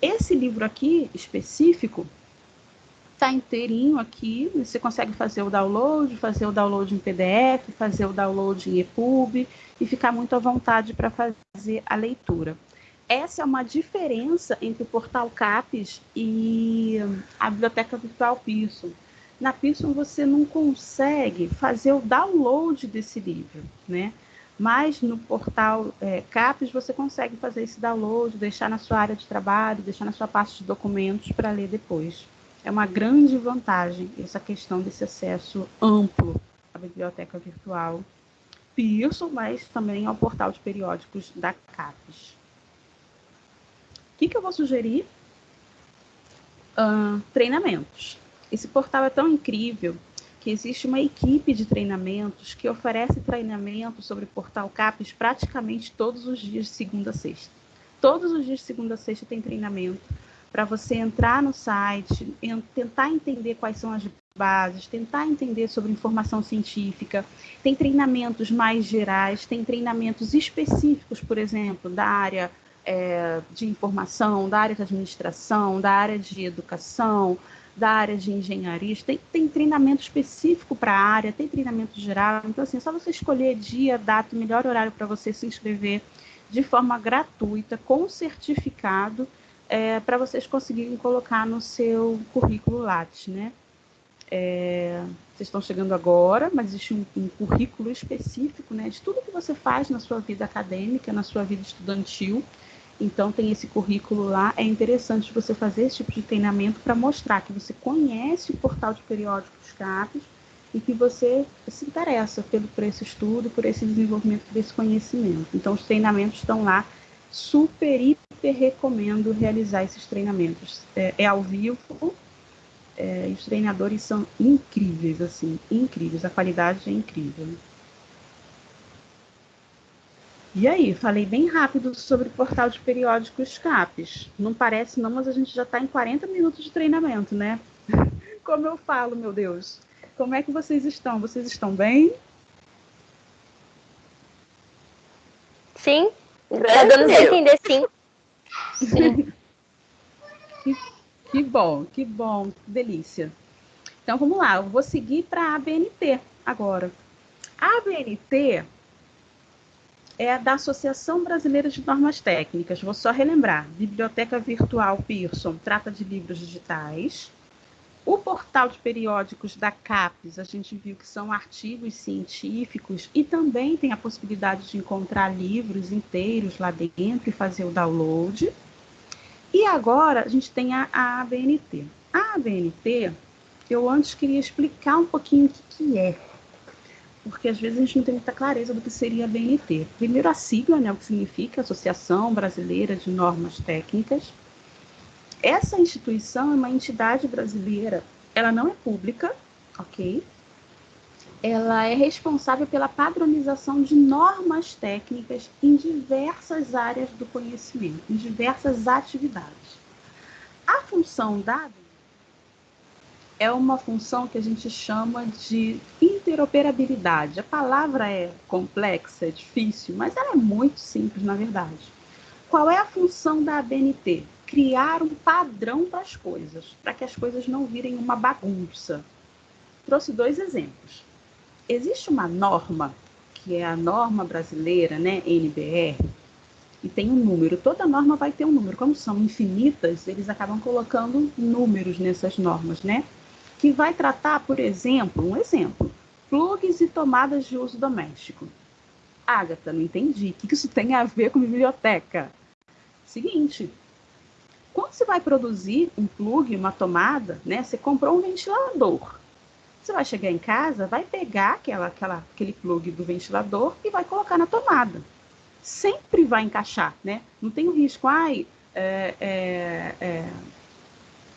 Esse livro aqui, específico, está inteirinho aqui. Você consegue fazer o download, fazer o download em PDF, fazer o download em EPUB e ficar muito à vontade para fazer a leitura. Essa é uma diferença entre o portal CAPES e a biblioteca virtual Pearson. Na Pearson você não consegue fazer o download desse livro, né? Mas no portal é, CAPES você consegue fazer esse download, deixar na sua área de trabalho, deixar na sua pasta de documentos para ler depois. É uma grande vantagem essa questão desse acesso amplo à biblioteca virtual Pearson, mas também ao portal de periódicos da CAPES. O que, que eu vou sugerir? Uh, treinamentos. Esse portal é tão incrível que existe uma equipe de treinamentos que oferece treinamento sobre Portal CAPES praticamente todos os dias de segunda a sexta. Todos os dias de segunda a sexta tem treinamento para você entrar no site, tentar entender quais são as bases, tentar entender sobre informação científica. Tem treinamentos mais gerais, tem treinamentos específicos, por exemplo, da área é, de informação, da área de administração, da área de educação, da área de engenharia, tem, tem treinamento específico para a área, tem treinamento geral. Então, assim, é só você escolher dia, data, o melhor horário para você se inscrever de forma gratuita, com certificado, é, para vocês conseguirem colocar no seu currículo Lattes, né? É, vocês estão chegando agora, mas existe um, um, currículo específico, né, de tudo que você faz na sua vida acadêmica, na sua vida estudantil, então, tem esse currículo lá. É interessante você fazer esse tipo de treinamento para mostrar que você conhece o portal de periódicos CAPES e que você se interessa pelo, por esse estudo, por esse desenvolvimento desse conhecimento. Então, os treinamentos estão lá. Super, hiper recomendo realizar esses treinamentos. É, é ao vivo, é, os treinadores são incríveis, assim, incríveis. A qualidade é incrível. E aí, falei bem rápido sobre o portal de periódicos CAPES. Não parece não, mas a gente já está em 40 minutos de treinamento, né? Como eu falo, meu Deus. Como é que vocês estão? Vocês estão bem? Sim. Tá dando para entender, sim. que, que bom, que bom, que delícia. Então, vamos lá. Eu vou seguir para a ABNT agora. A ABNT é da Associação Brasileira de Normas Técnicas. Vou só relembrar: Biblioteca Virtual Pearson trata de livros digitais. O portal de periódicos da CAPES, a gente viu que são artigos científicos e também tem a possibilidade de encontrar livros inteiros lá dentro e fazer o download. E agora a gente tem a, a ABNT. A ABNT, eu antes queria explicar um pouquinho o que, que é porque às vezes a gente não tem muita clareza do que seria a BNT. Primeiro, a sigla, né, o que significa Associação Brasileira de Normas Técnicas. Essa instituição é uma entidade brasileira, ela não é pública, ok? Ela é responsável pela padronização de normas técnicas em diversas áreas do conhecimento, em diversas atividades. A função da é uma função que a gente chama de interoperabilidade. A palavra é complexa, é difícil, mas ela é muito simples, na verdade. Qual é a função da ABNT? Criar um padrão para as coisas, para que as coisas não virem uma bagunça. Trouxe dois exemplos. Existe uma norma, que é a norma brasileira, né, NBR, e tem um número. Toda norma vai ter um número. Como são infinitas, eles acabam colocando números nessas normas, né? Que vai tratar, por exemplo, um exemplo, plugs e tomadas de uso doméstico. Agatha, não entendi. O que isso tem a ver com biblioteca? Seguinte, quando você vai produzir um plug, uma tomada, né? Você comprou um ventilador. Você vai chegar em casa, vai pegar aquela, aquela, aquele plug do ventilador e vai colocar na tomada. Sempre vai encaixar, né? Não tem o risco, ai, é, é, é,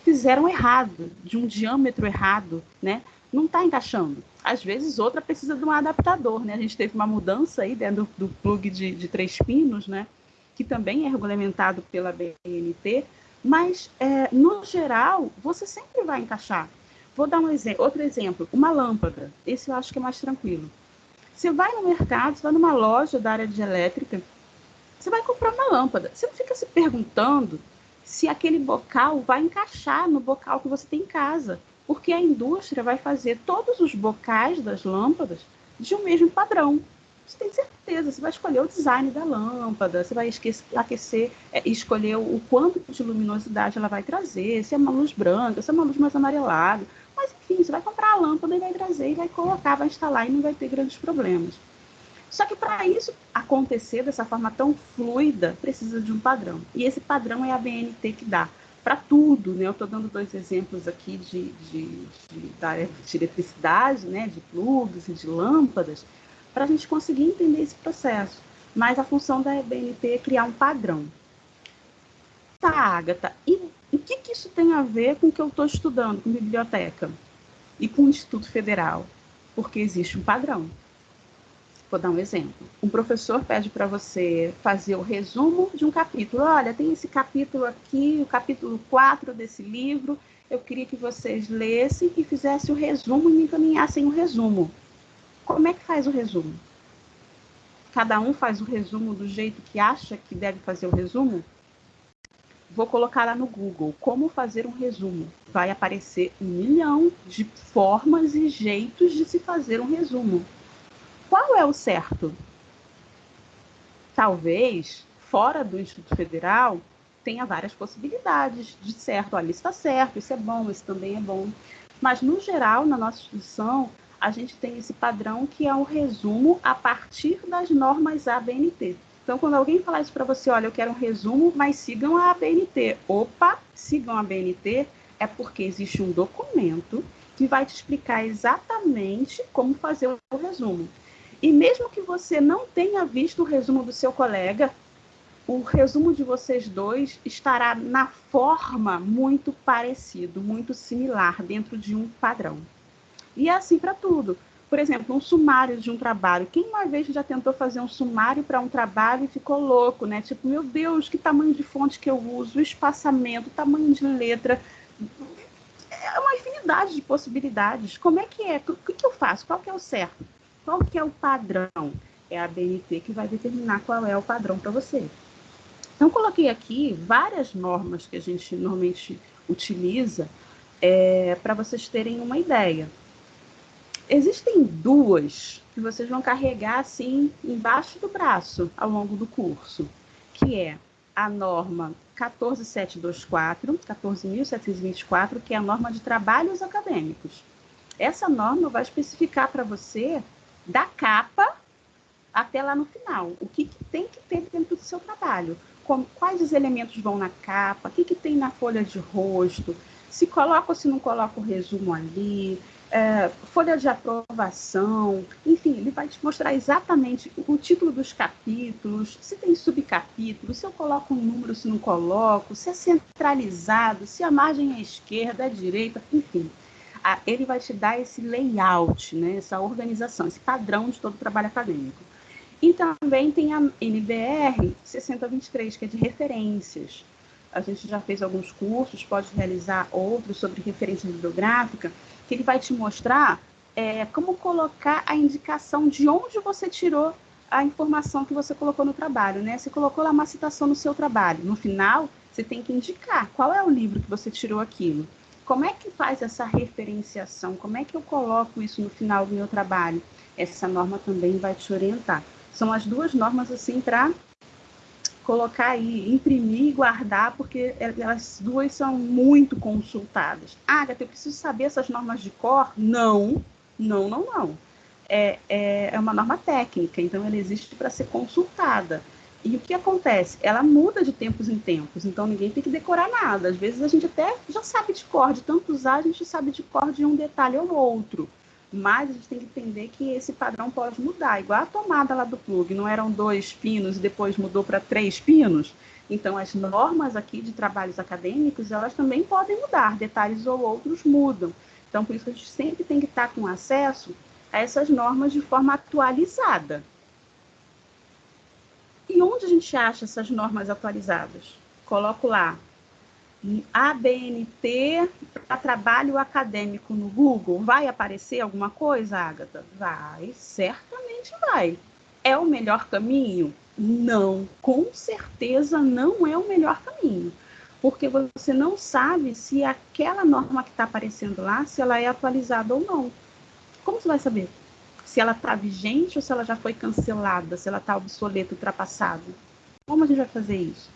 fizeram errado, de um diâmetro errado, né? Não está encaixando. Às vezes outra precisa de um adaptador, né? A gente teve uma mudança aí dentro do, do plug de, de, três pinos, né? Que também é regulamentado pela BNT, mas é, no geral você sempre vai encaixar. Vou dar um exemplo, outro exemplo, uma lâmpada. Esse eu acho que é mais tranquilo. Você vai no mercado, você vai numa loja da área de elétrica, você vai comprar uma lâmpada. Você não fica se perguntando se aquele bocal vai encaixar no bocal que você tem em casa. Porque a indústria vai fazer todos os bocais das lâmpadas de um mesmo padrão. Você tem certeza, você vai escolher o design da lâmpada, você vai esquecer, aquecer, é, escolher o quanto de luminosidade ela vai trazer, se é uma luz branca, se é uma luz mais amarelada. Mas enfim, você vai comprar a lâmpada e vai trazer, e vai colocar, vai instalar e não vai ter grandes problemas. Só que para isso acontecer dessa forma tão fluida, precisa de um padrão. E esse padrão é a BNT que dá para tudo. Né? Eu estou dando dois exemplos aqui de, de, de, de eletricidade, né? de plugs e de lâmpadas, para a gente conseguir entender esse processo. Mas a função da BNT é criar um padrão. Tá, Agatha, e o que, que isso tem a ver com o que eu estou estudando com biblioteca e com o Instituto Federal? Porque existe um padrão. Vou dar um exemplo. Um professor pede para você fazer o resumo de um capítulo. Olha, tem esse capítulo aqui, o capítulo 4 desse livro. Eu queria que vocês lessem e fizessem o resumo e me encaminhassem o resumo. Como é que faz o resumo? Cada um faz o resumo do jeito que acha que deve fazer o resumo? Vou colocar lá no Google como fazer um resumo. Vai aparecer um milhão de formas e jeitos de se fazer um resumo qual é o certo? Talvez, fora do Instituto Federal, tenha várias possibilidades de certo. Olha, isso está certo, isso é bom, isso também é bom. Mas, no geral, na nossa instituição, a gente tem esse padrão que é um resumo a partir das normas ABNT. Então, quando alguém falar isso para você, olha, eu quero um resumo, mas sigam a ABNT. Opa, sigam a ABNT é porque existe um documento que vai te explicar exatamente como fazer o resumo. E mesmo que você não tenha visto o resumo do seu colega, o resumo de vocês dois estará na forma muito parecido, muito similar, dentro de um padrão. E é assim para tudo. Por exemplo, um sumário de um trabalho. Quem uma vez já tentou fazer um sumário para um trabalho e ficou louco, né? Tipo, meu Deus, que tamanho de fonte que eu uso, o espaçamento, o tamanho de letra. É uma infinidade de possibilidades. Como é que é? O que eu faço? Qual que é o certo? Qual que é o padrão? É a BNT que vai determinar qual é o padrão para você. Então, coloquei aqui várias normas que a gente normalmente utiliza é, para vocês terem uma ideia. Existem duas que vocês vão carregar assim embaixo do braço ao longo do curso, que é a norma 14724, 14.724, que é a norma de trabalhos acadêmicos. Essa norma vai especificar para você da capa até lá no final. O que, que tem que ter dentro do seu trabalho? Como, quais os elementos vão na capa? O que, que tem na folha de rosto? Se coloca ou se não coloca o resumo ali? É, folha de aprovação, enfim, ele vai te mostrar exatamente o título dos capítulos, se tem subcapítulos, se eu coloco um número, se não coloco, se é centralizado, se a margem é esquerda, é direita, enfim a, ele vai te dar esse layout, né, essa organização, esse padrão de todo o trabalho acadêmico. E também tem a NBR 6023, que é de referências. A gente já fez alguns cursos, pode realizar outros sobre referência bibliográfica, que ele vai te mostrar é, como colocar a indicação de onde você tirou a informação que você colocou no trabalho, né? Você colocou lá uma citação no seu trabalho. No final, você tem que indicar qual é o livro que você tirou aquilo. Como é que faz essa referenciação? Como é que eu coloco isso no final do meu trabalho? Essa norma também vai te orientar. São as duas normas assim para colocar aí, imprimir e guardar, porque elas duas são muito consultadas. Ah, Agatha, eu preciso saber essas normas de cor? Não, não, não, não. É, é, é uma norma técnica, então ela existe para ser consultada. E o que acontece? Ela muda de tempos em tempos, então ninguém tem que decorar nada. Às vezes a gente até já sabe de cor, de tanto usar, a gente sabe de cor de um detalhe ou outro. Mas a gente tem que entender que esse padrão pode mudar. Igual a tomada lá do plug, não eram dois pinos e depois mudou para três pinos. Então, as normas aqui de trabalhos acadêmicos, elas também podem mudar, detalhes ou outros mudam. Então, por isso a gente sempre tem que estar com acesso a essas normas de forma atualizada. A gente acha essas normas atualizadas? Coloco lá ABNT para trabalho acadêmico no Google. Vai aparecer alguma coisa, Agatha? Vai, certamente vai. É o melhor caminho? Não, com certeza não é o melhor caminho. porque você não sabe se aquela norma que está aparecendo lá, se ela é atualizada ou não. Como você vai saber? Se ela está vigente ou se ela já foi cancelada, se ela está obsoleta, ultrapassada. Como a gente vai fazer isso?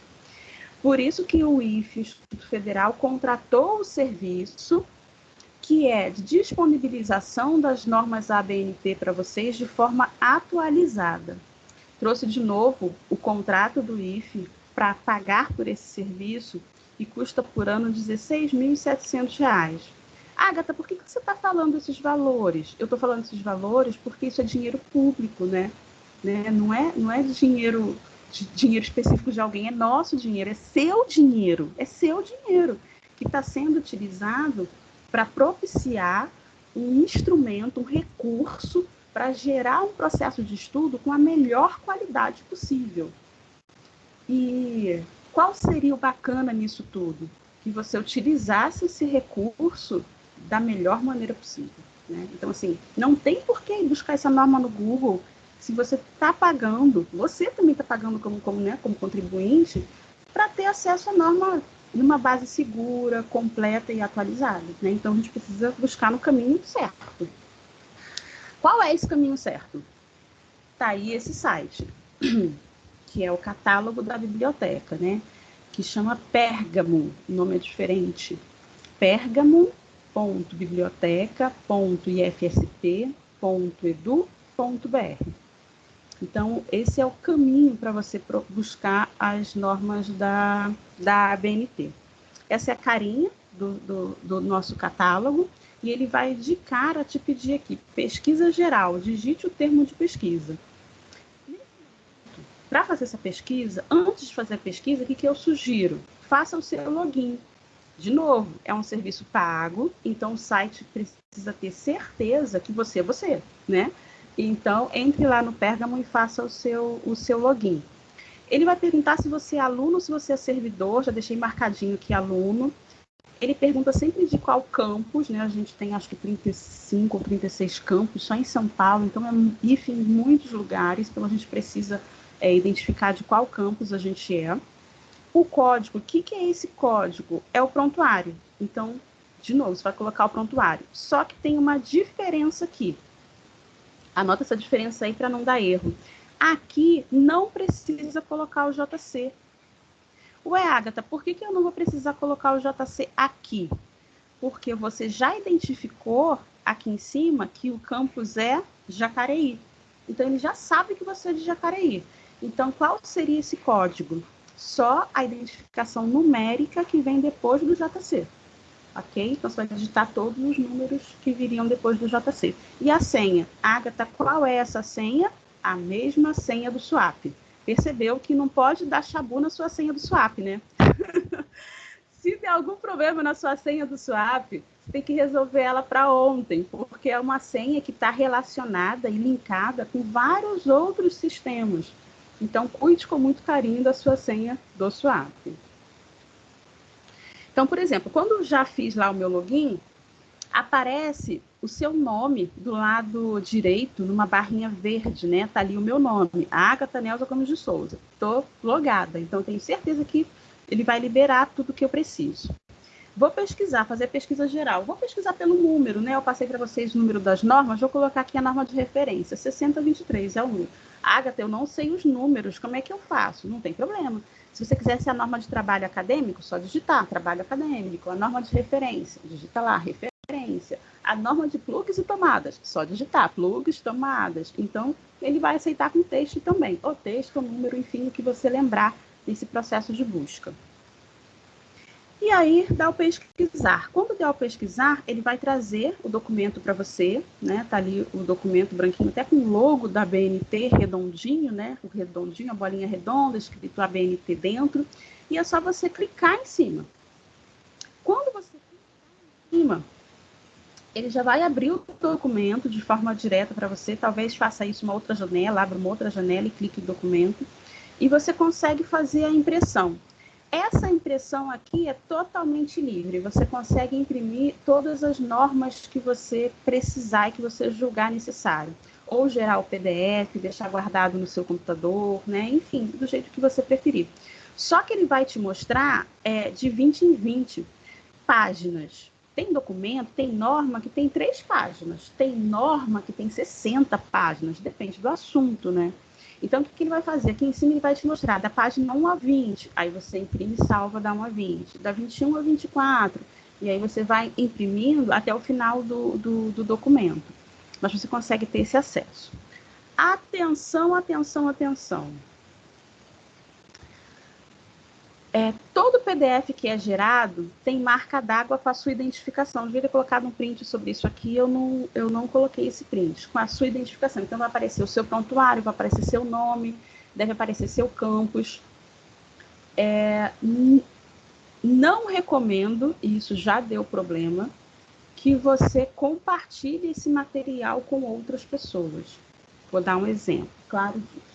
Por isso que o IFE, o Instituto Federal, contratou o serviço que é de disponibilização das normas ABNT para vocês de forma atualizada. Trouxe de novo o contrato do IFE para pagar por esse serviço e custa por ano R$ 16.700. Agatha, por que, que você está falando esses valores? Eu estou falando esses valores porque isso é dinheiro público, né? né? Não, é, não é dinheiro, dinheiro específico de alguém, é nosso dinheiro, é seu dinheiro, é seu dinheiro que está sendo utilizado para propiciar um instrumento, um recurso para gerar um processo de estudo com a melhor qualidade possível. E qual seria o bacana nisso tudo? Que você utilizasse esse recurso da melhor maneira possível. Né? Então, assim, não tem por que buscar essa norma no Google se você está pagando, você também está pagando como, como, né, como contribuinte, para ter acesso à norma numa base segura, completa e atualizada. Né? Então, a gente precisa buscar no caminho certo. Qual é esse caminho certo? Está aí esse site que é o catálogo da biblioteca, né? Que chama Pérgamo, o nome é diferente. Pérgamo.biblioteca.ifsp.edu.br. Então, esse é o caminho para você buscar as normas da, da ABNT. Essa é a carinha do, do, do nosso catálogo e ele vai de cara te pedir aqui, pesquisa geral, digite o termo de pesquisa para fazer essa pesquisa, antes de fazer a pesquisa, o que, que eu sugiro? Faça o seu login. De novo, é um serviço pago, então o site precisa ter certeza que você é você, né? Então, entre lá no Pergamo e faça o seu, o seu login. Ele vai perguntar se você é aluno, se você é servidor, já deixei marcadinho aqui aluno. Ele pergunta sempre de qual campus, né? A gente tem acho que 35 ou 36 campos só em São Paulo, então é IF em muitos lugares, então a gente precisa é, identificar de qual campus a gente é. O código, o que, que é esse código? É o prontuário. Então, de novo, você vai colocar o prontuário. Só que tem uma diferença aqui. Anota essa diferença aí para não dar erro. Aqui não precisa colocar o JC. Ué, Agatha, por que, que eu não vou precisar colocar o JC aqui? Porque você já identificou aqui em cima que o campus é Jacareí. Então, ele já sabe que você é de Jacareí. Então, qual seria esse código? Só a identificação numérica que vem depois do JC. Ok? Então, você vai digitar todos os números que viriam depois do JC. E a senha? Agatha, qual é essa senha? A mesma senha do swap. Percebeu que não pode dar chabu na sua senha do swap, né? Se tem algum problema na sua senha do swap, você tem que resolver ela para ontem, porque é uma senha que está relacionada e linkada com vários outros sistemas. Então, cuide com muito carinho da sua senha do Swap. Então, por exemplo, quando já fiz lá o meu login, aparece o seu nome do lado direito, numa barrinha verde, né? Tá ali o meu nome, Agatha Nelza Gomes de Souza. Estou logada, então tenho certeza que ele vai liberar tudo que eu preciso. Vou pesquisar, fazer pesquisa geral. Vou pesquisar pelo número, né? Eu passei para vocês o número das normas, vou colocar aqui a norma de referência, 6023 é o número. Agatha, eu não sei os números, como é que eu faço? Não tem problema. Se você quiser ser a norma de trabalho acadêmico, só digitar trabalho acadêmico, a norma de referência, digita lá, referência. A norma de plugs e tomadas, só digitar plugs, tomadas. Então, ele vai aceitar com texto também. O texto, o número, enfim, o que você lembrar nesse processo de busca. E aí dá o pesquisar. Quando der o pesquisar, ele vai trazer o documento para você, né? Tá ali o documento branquinho, até com o logo da BNT redondinho, né? O redondinho, a bolinha redonda, escrito ABNT dentro. E é só você clicar em cima. Quando você clicar em cima, ele já vai abrir o documento de forma direta para você. Talvez faça isso uma outra janela, abra uma outra janela e clique no documento. E você consegue fazer a impressão. Essa impressão aqui é totalmente livre. Você consegue imprimir todas as normas que você precisar e que você julgar necessário. Ou gerar o PDF, deixar guardado no seu computador, né? Enfim, do jeito que você preferir. Só que ele vai te mostrar é, de 20 em 20 páginas. Tem documento, tem norma que tem três páginas, tem norma que tem 60 páginas, depende do assunto, né? Então, o que ele vai fazer? Aqui em cima ele vai te mostrar da página 1 a 20, aí você imprime e salva da 1 a 20, da 21 a 24, e aí você vai imprimindo até o final do, do, do documento. Mas você consegue ter esse acesso. Atenção, atenção, atenção. É, todo PDF que é gerado tem marca d'água com a sua identificação. Devia ter colocado um print sobre isso aqui, eu não, eu não coloquei esse print, com a sua identificação. Então, vai aparecer o seu prontuário, vai aparecer seu nome, deve aparecer seu campus. É, não recomendo, e isso já deu problema, que você compartilhe esse material com outras pessoas. Vou dar um exemplo, claro disso.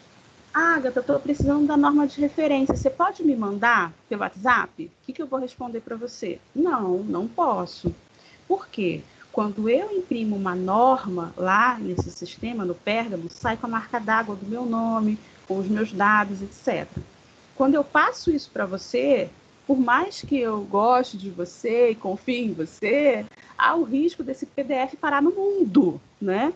Ah, Agatha, estou precisando da norma de referência. Você pode me mandar pelo WhatsApp? O que, que eu vou responder para você? Não, não posso. Por quê? Quando eu imprimo uma norma lá nesse sistema, no Pérgamo, sai com a marca d'água do meu nome, com os meus dados, etc. Quando eu passo isso para você, por mais que eu goste de você e confie em você, há o risco desse PDF parar no mundo, né?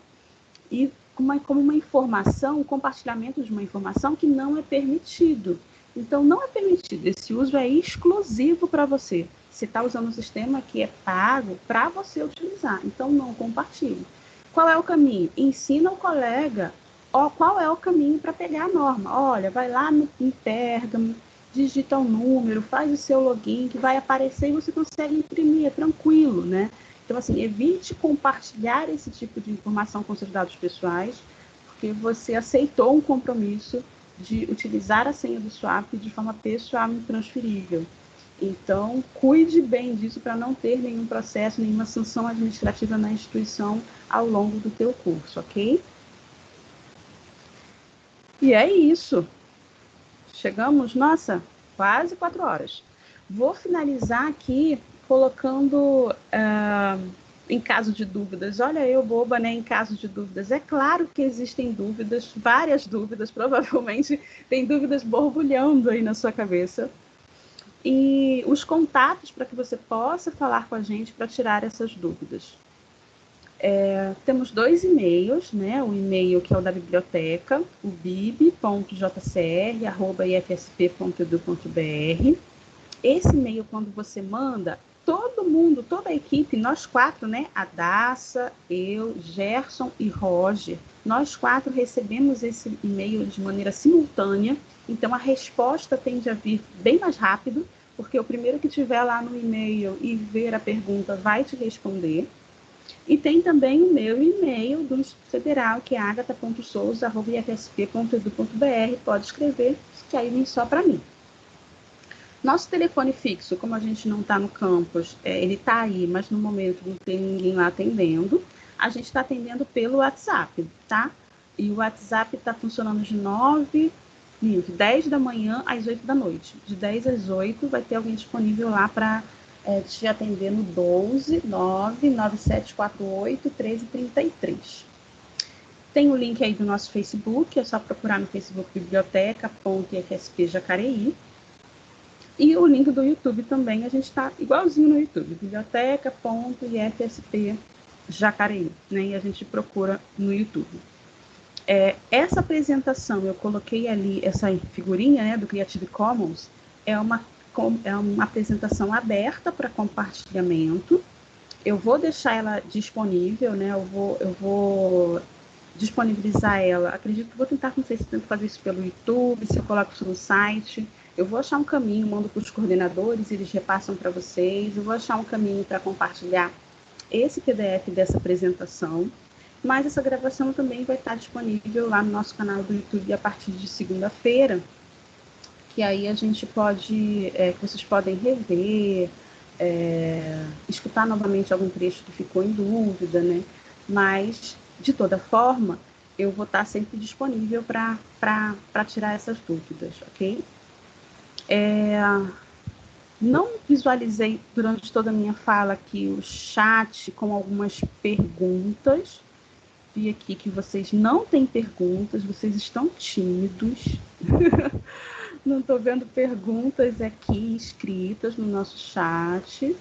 E uma, como uma informação, um compartilhamento de uma informação que não é permitido. Então, não é permitido. Esse uso é exclusivo para você. Você está usando um sistema que é pago para você utilizar. Então, não compartilhe. Qual é o caminho? Ensina o colega ó, qual é o caminho para pegar a norma. Olha, vai lá no em Pergamo, digita o um número, faz o seu login, que vai aparecer e você consegue imprimir, é tranquilo, né? Então, assim, evite compartilhar esse tipo de informação com seus dados pessoais, porque você aceitou um compromisso de utilizar a senha do swap de forma pessoal e intransferível. Então, cuide bem disso para não ter nenhum processo, nenhuma sanção administrativa na instituição ao longo do teu curso, ok? E é isso. Chegamos, nossa, quase quatro horas. Vou finalizar aqui colocando uh, em caso de dúvidas. Olha, eu boba, né? Em caso de dúvidas. É claro que existem dúvidas, várias dúvidas, provavelmente tem dúvidas borbulhando aí na sua cabeça. E os contatos para que você possa falar com a gente para tirar essas dúvidas. É, temos dois e-mails, né? O e-mail que é o da biblioteca, o bib.jcr.ifsp.edu.br. Esse e-mail, quando você manda, todo mundo, toda a equipe, nós quatro, né? A Daça, eu, Gerson e Roger, nós quatro recebemos esse e-mail de maneira simultânea, então a resposta tende a vir bem mais rápido, porque o primeiro que tiver lá no e-mail e ver a pergunta vai te responder. E tem também o meu e-mail do Instituto Federal, que é agatha.souza.ifsp.edu.br. Pode escrever, que aí vem só para mim. Nosso telefone fixo, como a gente não está no campus, é, ele está aí, mas no momento não tem ninguém lá atendendo. A gente está atendendo pelo WhatsApp, tá? E o WhatsApp está funcionando de 9, de 10 da manhã às 8 da noite. De 10 às 8 vai ter alguém disponível lá para é, te atender no 12 9 9748 1333. Tem o link aí do nosso Facebook, é só procurar no Facebook biblioteca.ifsp Jacareí. E o link do YouTube também, a gente está igualzinho no YouTube, biblioteca.ifsp Jacareí, né? E a gente procura no YouTube. É, essa apresentação, eu coloquei ali essa figurinha né, do Creative Commons, é uma, é uma apresentação aberta para compartilhamento. Eu vou deixar ela disponível, né? Eu vou, eu vou disponibilizar ela. Acredito que vou tentar, não sei se tento fazer isso pelo YouTube, se eu coloco isso no site. Eu vou achar um caminho, mando para os coordenadores, eles repassam para vocês. Eu vou achar um caminho para compartilhar esse PDF dessa apresentação. Mas essa gravação também vai estar disponível lá no nosso canal do YouTube a partir de segunda-feira. Que aí a gente pode, é, que vocês podem rever, é, escutar novamente algum trecho que ficou em dúvida, né? Mas, de toda forma, eu vou estar sempre disponível para tirar essas dúvidas, ok? É, não visualizei durante toda a minha fala aqui o chat com algumas perguntas. Vi aqui que vocês não têm perguntas, vocês estão tímidos. não estou vendo perguntas aqui escritas no nosso chat,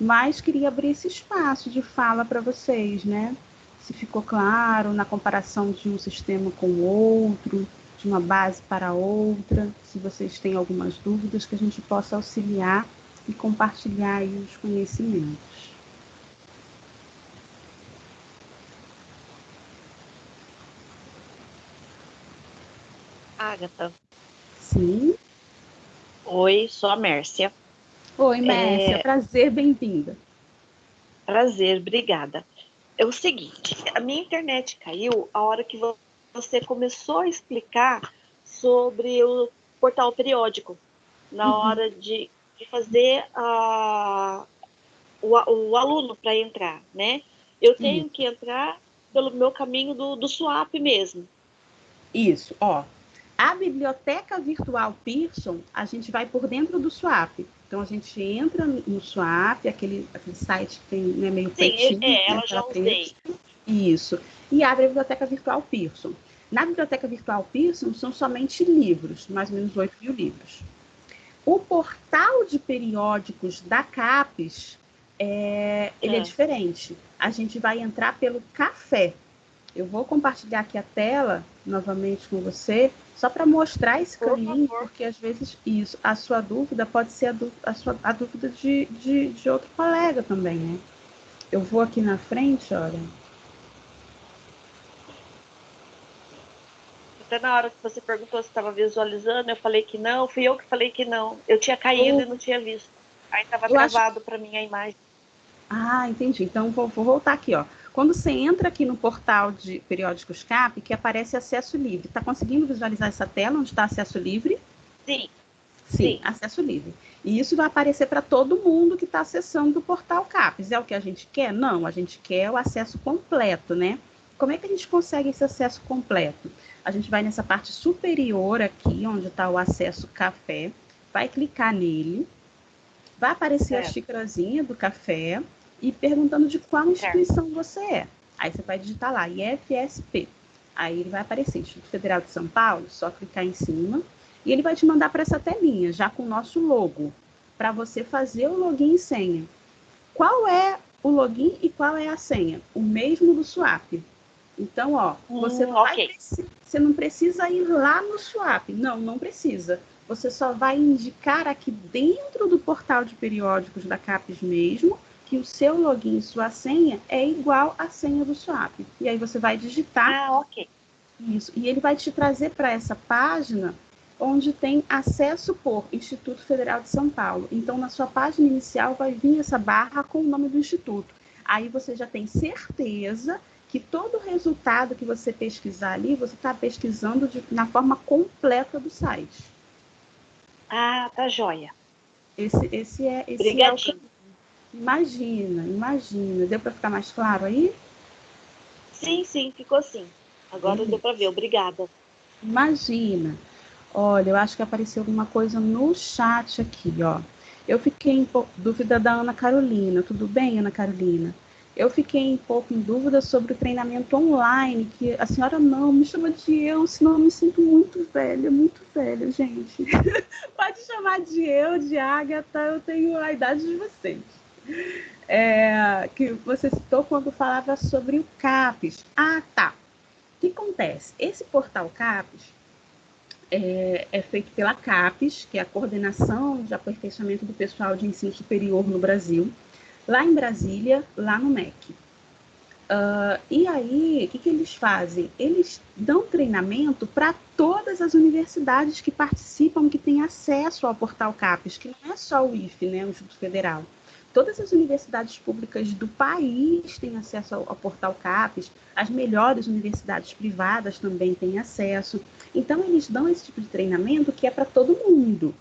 mas queria abrir esse espaço de fala para vocês, né? Se ficou claro na comparação de um sistema com o outro, de uma base para outra, se vocês têm algumas dúvidas, que a gente possa auxiliar e compartilhar os conhecimentos. Agatha. Sim. Oi, sou a Mércia. Oi, Mércia. É... Prazer, bem-vinda. Prazer, obrigada. É o seguinte, a minha internet caiu a hora que você começou a explicar sobre o portal periódico, na uhum. hora de, de fazer a, o, o aluno para entrar, né? Eu tenho que entrar pelo meu caminho do, do swap mesmo. Isso, ó. A biblioteca virtual Pearson, a gente vai por dentro do swap. Então a gente entra no swap, aquele, aquele site que tem né, meio Sim, pretinho. É, ela já usei. Isso. E abre a biblioteca virtual Pearson. Na biblioteca virtual Pearson são somente livros, mais ou menos 8 mil livros. O portal de periódicos da CAPES, é, ele é. é diferente. A gente vai entrar pelo café. Eu vou compartilhar aqui a tela novamente com você, só para mostrar esse Por caminho, favor. porque às vezes isso, a sua dúvida pode ser a, a, sua, a dúvida de, de, de outro colega também, né? Eu vou aqui na frente, olha. Até na hora que você perguntou se estava visualizando, eu falei que não, fui eu que falei que não. Eu tinha caído e não tinha visto. Aí estava travado acho... para mim a imagem. Ah, entendi. Então vou, vou voltar aqui, ó. Quando você entra aqui no portal de periódicos CAP, que aparece acesso livre, está conseguindo visualizar essa tela onde está acesso livre? Sim. Sim, Sim, acesso livre. E isso vai aparecer para todo mundo que está acessando o portal CAPES. É o que a gente quer? Não, a gente quer o acesso completo, né? Como é que a gente consegue esse acesso completo? A gente vai nessa parte superior aqui, onde está o acesso café, vai clicar nele, vai aparecer a xícarazinha do café, e perguntando de qual instituição você é. Aí você vai digitar lá, IFSP. Aí ele vai aparecer, Instituto Federal de São Paulo, só clicar em cima. E ele vai te mandar para essa telinha, já com o nosso logo, para você fazer o login e senha. Qual é o login e qual é a senha? O mesmo do Swap. Então, ó, você, hum, okay. você não precisa ir lá no Swap. Não, não precisa. Você só vai indicar aqui dentro do portal de periódicos da CAPES mesmo que o seu login e sua senha é igual à senha do swap. E aí você vai digitar. Ah, ok. Isso. E ele vai te trazer para essa página onde tem acesso por Instituto Federal de São Paulo. Então, na sua página inicial vai vir essa barra com o nome do instituto. Aí você já tem certeza que todo o resultado que você pesquisar ali, você está pesquisando de, na forma completa do site. Ah, tá joia. Esse, esse é, esse é o Imagina, imagina. Deu para ficar mais claro aí? Sim, sim, ficou assim. Agora deu para ver. Obrigada. Imagina. Olha, eu acho que apareceu alguma coisa no chat aqui, ó. Eu fiquei em dúvida da Ana Carolina. Tudo bem, Ana Carolina? Eu fiquei um pouco em dúvida sobre o treinamento online, que a senhora não me chama de eu, senão eu me sinto muito velha, muito velha, gente. Pode chamar de eu, de Agatha, eu tenho a idade de vocês é, que você citou quando falava sobre o CAPES. Ah, tá. O que acontece? Esse portal CAPES é, é, feito pela CAPES, que é a Coordenação de Aperfeiçoamento do Pessoal de Ensino Superior no Brasil, lá em Brasília, lá no MEC. Uh, e aí, o que, que eles fazem? Eles dão treinamento para todas as universidades que participam, que têm acesso ao portal CAPES, que não é só o IFE, né, o Instituto Federal. Todas as universidades públicas do país têm acesso ao, ao, portal CAPES, as melhores universidades privadas também têm acesso. Então, eles dão esse tipo de treinamento que é para todo mundo.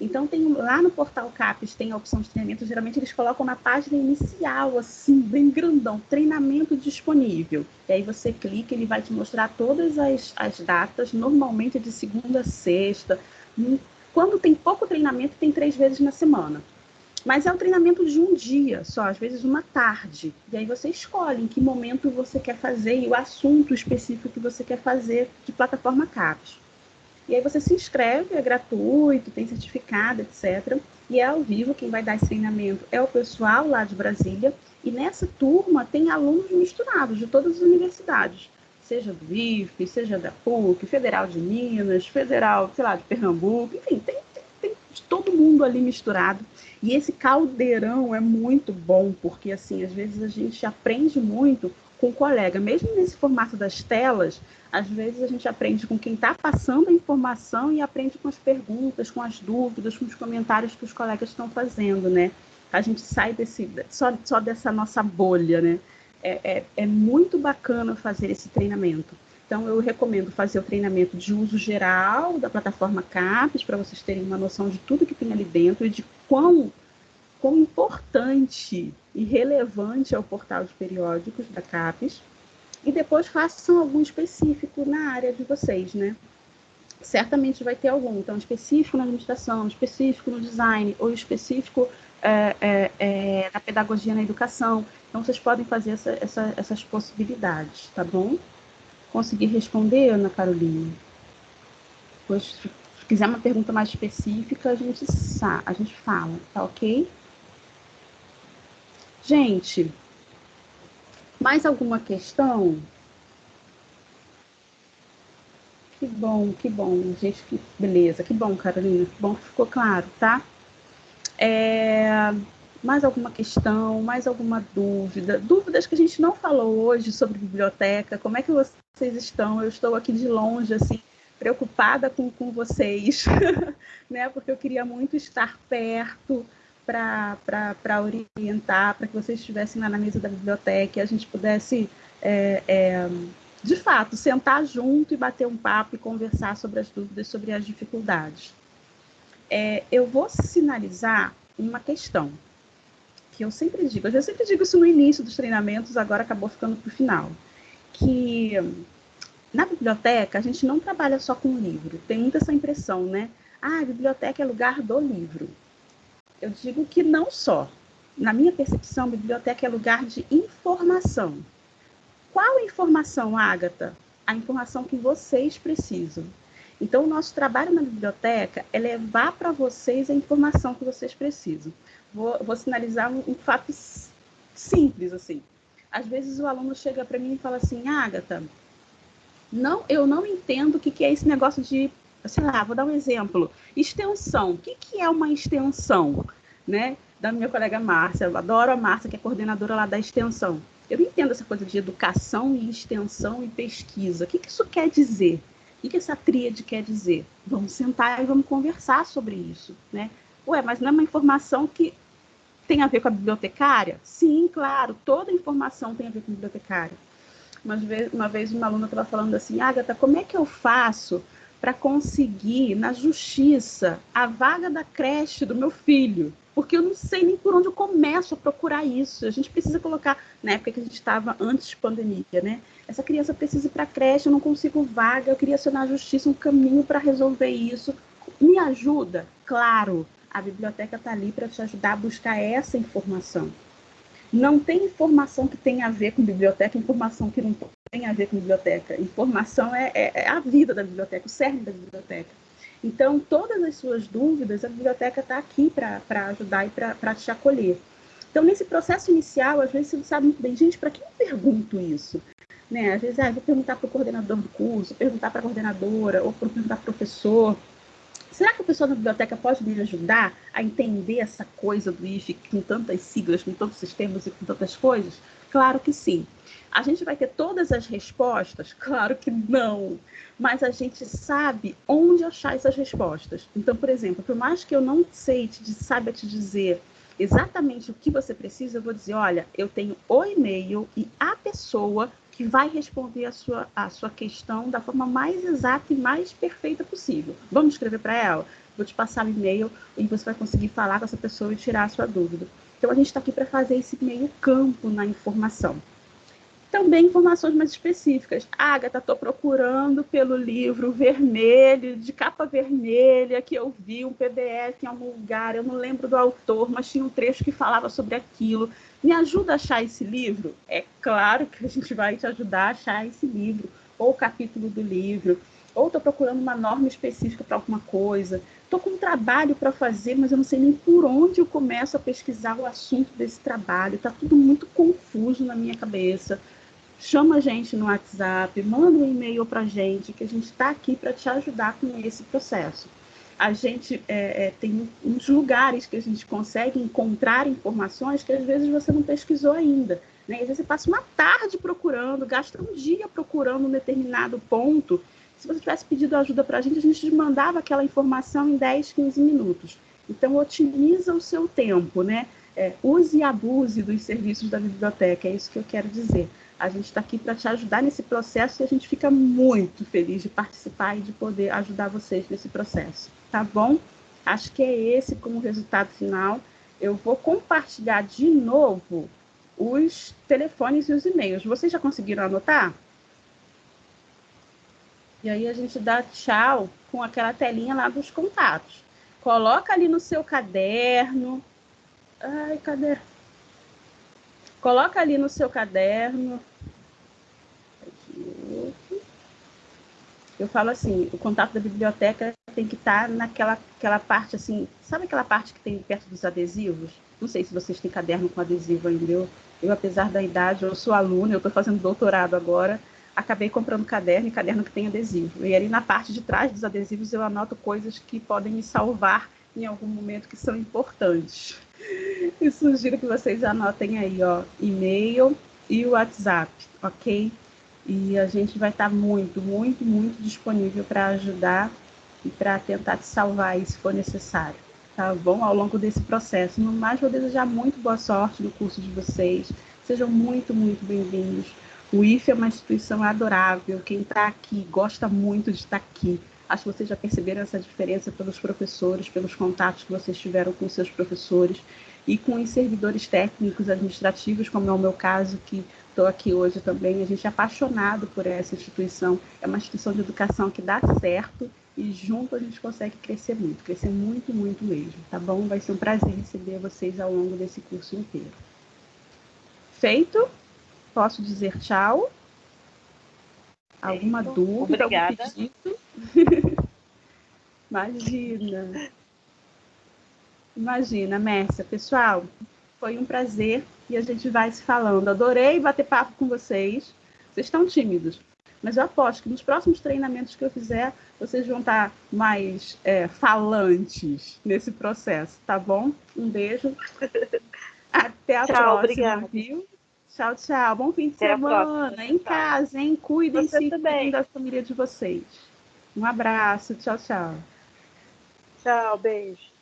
Então, tem lá no portal CAPES tem a opção de treinamento, geralmente eles colocam na página inicial, assim, bem grandão, treinamento disponível. E aí você clica, ele vai te mostrar todas as, as datas, normalmente de segunda a sexta. Quando tem pouco treinamento, tem três vezes na semana. Mas é um treinamento de um dia só, às vezes uma tarde. E aí você escolhe em que momento você quer fazer e o assunto específico que você quer fazer de plataforma CAPES. E aí você se inscreve, é gratuito, tem certificado, etc. E é ao vivo, quem vai dar esse treinamento é o pessoal lá de Brasília. E nessa turma tem alunos misturados de todas as universidades, seja do IFE, seja da PUC, Federal de Minas, Federal, sei lá, de Pernambuco, enfim, tem, tem, tem todo mundo ali misturado. E esse caldeirão é muito bom, porque assim, às vezes a gente aprende muito com o colega, mesmo nesse formato das telas, às vezes a gente aprende com quem está passando a informação e aprende com as perguntas, com as dúvidas, com os comentários que os colegas estão fazendo, né? A gente sai desse, só, só dessa nossa bolha, né? É, é, é muito bacana fazer esse treinamento. Então, eu recomendo fazer o treinamento de uso geral da plataforma CAPES, para vocês terem uma noção de tudo que tem ali dentro e de quão, quão importante e relevante é o portal de periódicos da CAPES e depois façam algum específico na área de vocês, né? Certamente vai ter algum, então específico na administração, específico no design, ou específico é, é, é, na pedagogia na educação. Então vocês podem fazer essa, essa, essas possibilidades, tá bom? Consegui responder, Ana Carolina? Pois, se quiser uma pergunta mais específica, a gente, a gente fala, tá ok? Gente, mais alguma questão? Que bom, que bom, gente, que beleza, que bom, Carolina, que bom que ficou claro, tá? É, mais alguma questão, mais alguma dúvida? Dúvidas que a gente não falou hoje sobre biblioteca, como é que vocês estão? Eu estou aqui de longe, assim, preocupada com, com vocês, né? Porque eu queria muito estar perto, para orientar, para que vocês estivessem lá na mesa da biblioteca e a gente pudesse, é, é, de fato, sentar junto e bater um papo e conversar sobre as dúvidas, sobre as dificuldades. É, eu vou sinalizar uma questão que eu sempre digo, eu sempre digo isso no início dos treinamentos, agora acabou ficando para o final, que na biblioteca a gente não trabalha só com livro, tem muita essa impressão, né? Ah, a biblioteca é lugar do livro. Eu digo que não só. Na minha percepção, a biblioteca é lugar de informação. Qual informação, Ágata? A informação que vocês precisam. Então, o nosso trabalho na biblioteca é levar para vocês a informação que vocês precisam. Vou, vou sinalizar um, um, fato simples, assim. Às vezes o aluno chega para mim e fala assim, Ágata, não, eu não entendo o que, que é esse negócio de sei lá, vou dar um exemplo. Extensão. O que, que é uma extensão? Né? Da minha colega Márcia. Eu adoro a Márcia, que é coordenadora lá da extensão. Eu não entendo essa coisa de educação e extensão e pesquisa. O que, que isso quer dizer? O que, que essa tríade quer dizer? Vamos sentar e vamos conversar sobre isso. Né? Ué, mas não é uma informação que tem a ver com a bibliotecária? Sim, claro, toda informação tem a ver com a bibliotecária. Uma vez, uma vez uma aluna estava falando assim, Agatha, como é que eu faço para conseguir na justiça a vaga da creche do meu filho, porque eu não sei nem por onde eu começo a procurar isso. A gente precisa colocar, na época que a gente estava antes de pandemia, né? Essa criança precisa ir para a creche, eu não consigo vaga, eu queria acionar a justiça um caminho para resolver isso. Me ajuda? Claro, a biblioteca está ali para te ajudar a buscar essa informação. Não tem informação que tenha a ver com biblioteca, informação que não tem a ver com biblioteca. Informação é, é, é a vida da biblioteca, o cerne da biblioteca. Então, todas as suas dúvidas, a biblioteca está aqui para ajudar e para te acolher. Então, nesse processo inicial, às vezes você não sabe muito bem, gente, para que eu pergunto isso? Né? Às vezes, ah, vou perguntar para o coordenador do curso, perguntar para a coordenadora, ou perguntar para o professor. Será que o pessoal da biblioteca pode me ajudar a entender essa coisa do IFE com tantas siglas, com tantos sistemas e com tantas coisas? Claro que sim. A gente vai ter todas as respostas? Claro que não. Mas a gente sabe onde achar essas respostas. Então, por exemplo, por mais que eu não sei, te, saiba te dizer exatamente o que você precisa, eu vou dizer, olha, eu tenho o e-mail e a pessoa que vai responder a sua, a sua questão da forma mais exata e mais perfeita possível. Vamos escrever para ela? Vou te passar o e-mail e você vai conseguir falar com essa pessoa e tirar a sua dúvida. Então, a gente está aqui para fazer esse meio campo na informação. Também informações mais específicas. Agatha, estou procurando pelo livro vermelho, de capa vermelha, que eu vi um PDF em algum lugar, eu não lembro do autor, mas tinha um trecho que falava sobre aquilo. Me ajuda a achar esse livro? É claro que a gente vai te ajudar a achar esse livro, ou o capítulo do livro. Ou estou procurando uma norma específica para alguma coisa, estou com um trabalho para fazer, mas eu não sei nem por onde eu começo a pesquisar o assunto desse trabalho, está tudo muito confuso na minha cabeça. Chama a gente no WhatsApp, manda um e-mail para a gente, que a gente está aqui para te ajudar com esse processo. A gente é, é, tem uns lugares que a gente consegue encontrar informações que às vezes você não pesquisou ainda. Né? Às vezes você passa uma tarde procurando, gasta um dia procurando um determinado ponto se você tivesse pedido ajuda para a gente, a gente mandava aquela informação em 10, 15 minutos. Então, otimiza o seu tempo, né? É, use e abuse dos serviços da biblioteca, é isso que eu quero dizer. A gente está aqui para te ajudar nesse processo e a gente fica muito feliz de participar e de poder ajudar vocês nesse processo, tá bom? Acho que é esse como resultado final. Eu vou compartilhar de novo os telefones e os e-mails. Vocês já conseguiram anotar? E aí a gente dá tchau com aquela telinha lá dos contatos. Coloca ali no seu caderno. Ai, cadê? Coloca ali no seu caderno. Eu falo assim, o contato da biblioteca tem que estar naquela aquela parte assim, sabe aquela parte que tem perto dos adesivos? Não sei se vocês têm caderno com adesivo ainda. Eu, eu apesar da idade, eu sou aluna, eu estou fazendo doutorado agora acabei comprando caderno e caderno que tem adesivo. E ali na parte de trás dos adesivos eu anoto coisas que podem me salvar em algum momento que são importantes. E sugiro que vocês anotem aí, ó, e-mail e o WhatsApp, ok? E a gente vai estar muito, muito, muito disponível para ajudar e para tentar te salvar aí se for necessário, tá bom? Ao longo desse processo. No mais, vou desejar muito boa sorte no curso de vocês. Sejam muito, muito bem-vindos. O IFE é uma instituição adorável. Quem está aqui gosta muito de estar aqui. Acho que vocês já perceberam essa diferença pelos professores, pelos contatos que vocês tiveram com seus professores e com os servidores técnicos administrativos, como é o meu caso, que estou aqui hoje também. A gente é apaixonado por essa instituição. É uma instituição de educação que dá certo e junto a gente consegue crescer muito, crescer muito, muito mesmo, tá bom? Vai ser um prazer receber vocês ao longo desse curso inteiro. Feito? Posso dizer tchau? Alguma dúvida? Obrigada. Algum pedido? Imagina. Imagina, Mércia. Pessoal, foi um prazer e a gente vai se falando. Adorei bater papo com vocês. Vocês estão tímidos, mas eu aposto que nos próximos treinamentos que eu fizer, vocês vão estar mais é, falantes nesse processo, tá bom? Um beijo. Até a Tchau, próxima, obrigada. viu? Tchau, tchau. Bom fim de Até semana. Em casa, hein? Cuidem-se cuidem da família de vocês. Um abraço. Tchau, tchau. Tchau, beijo.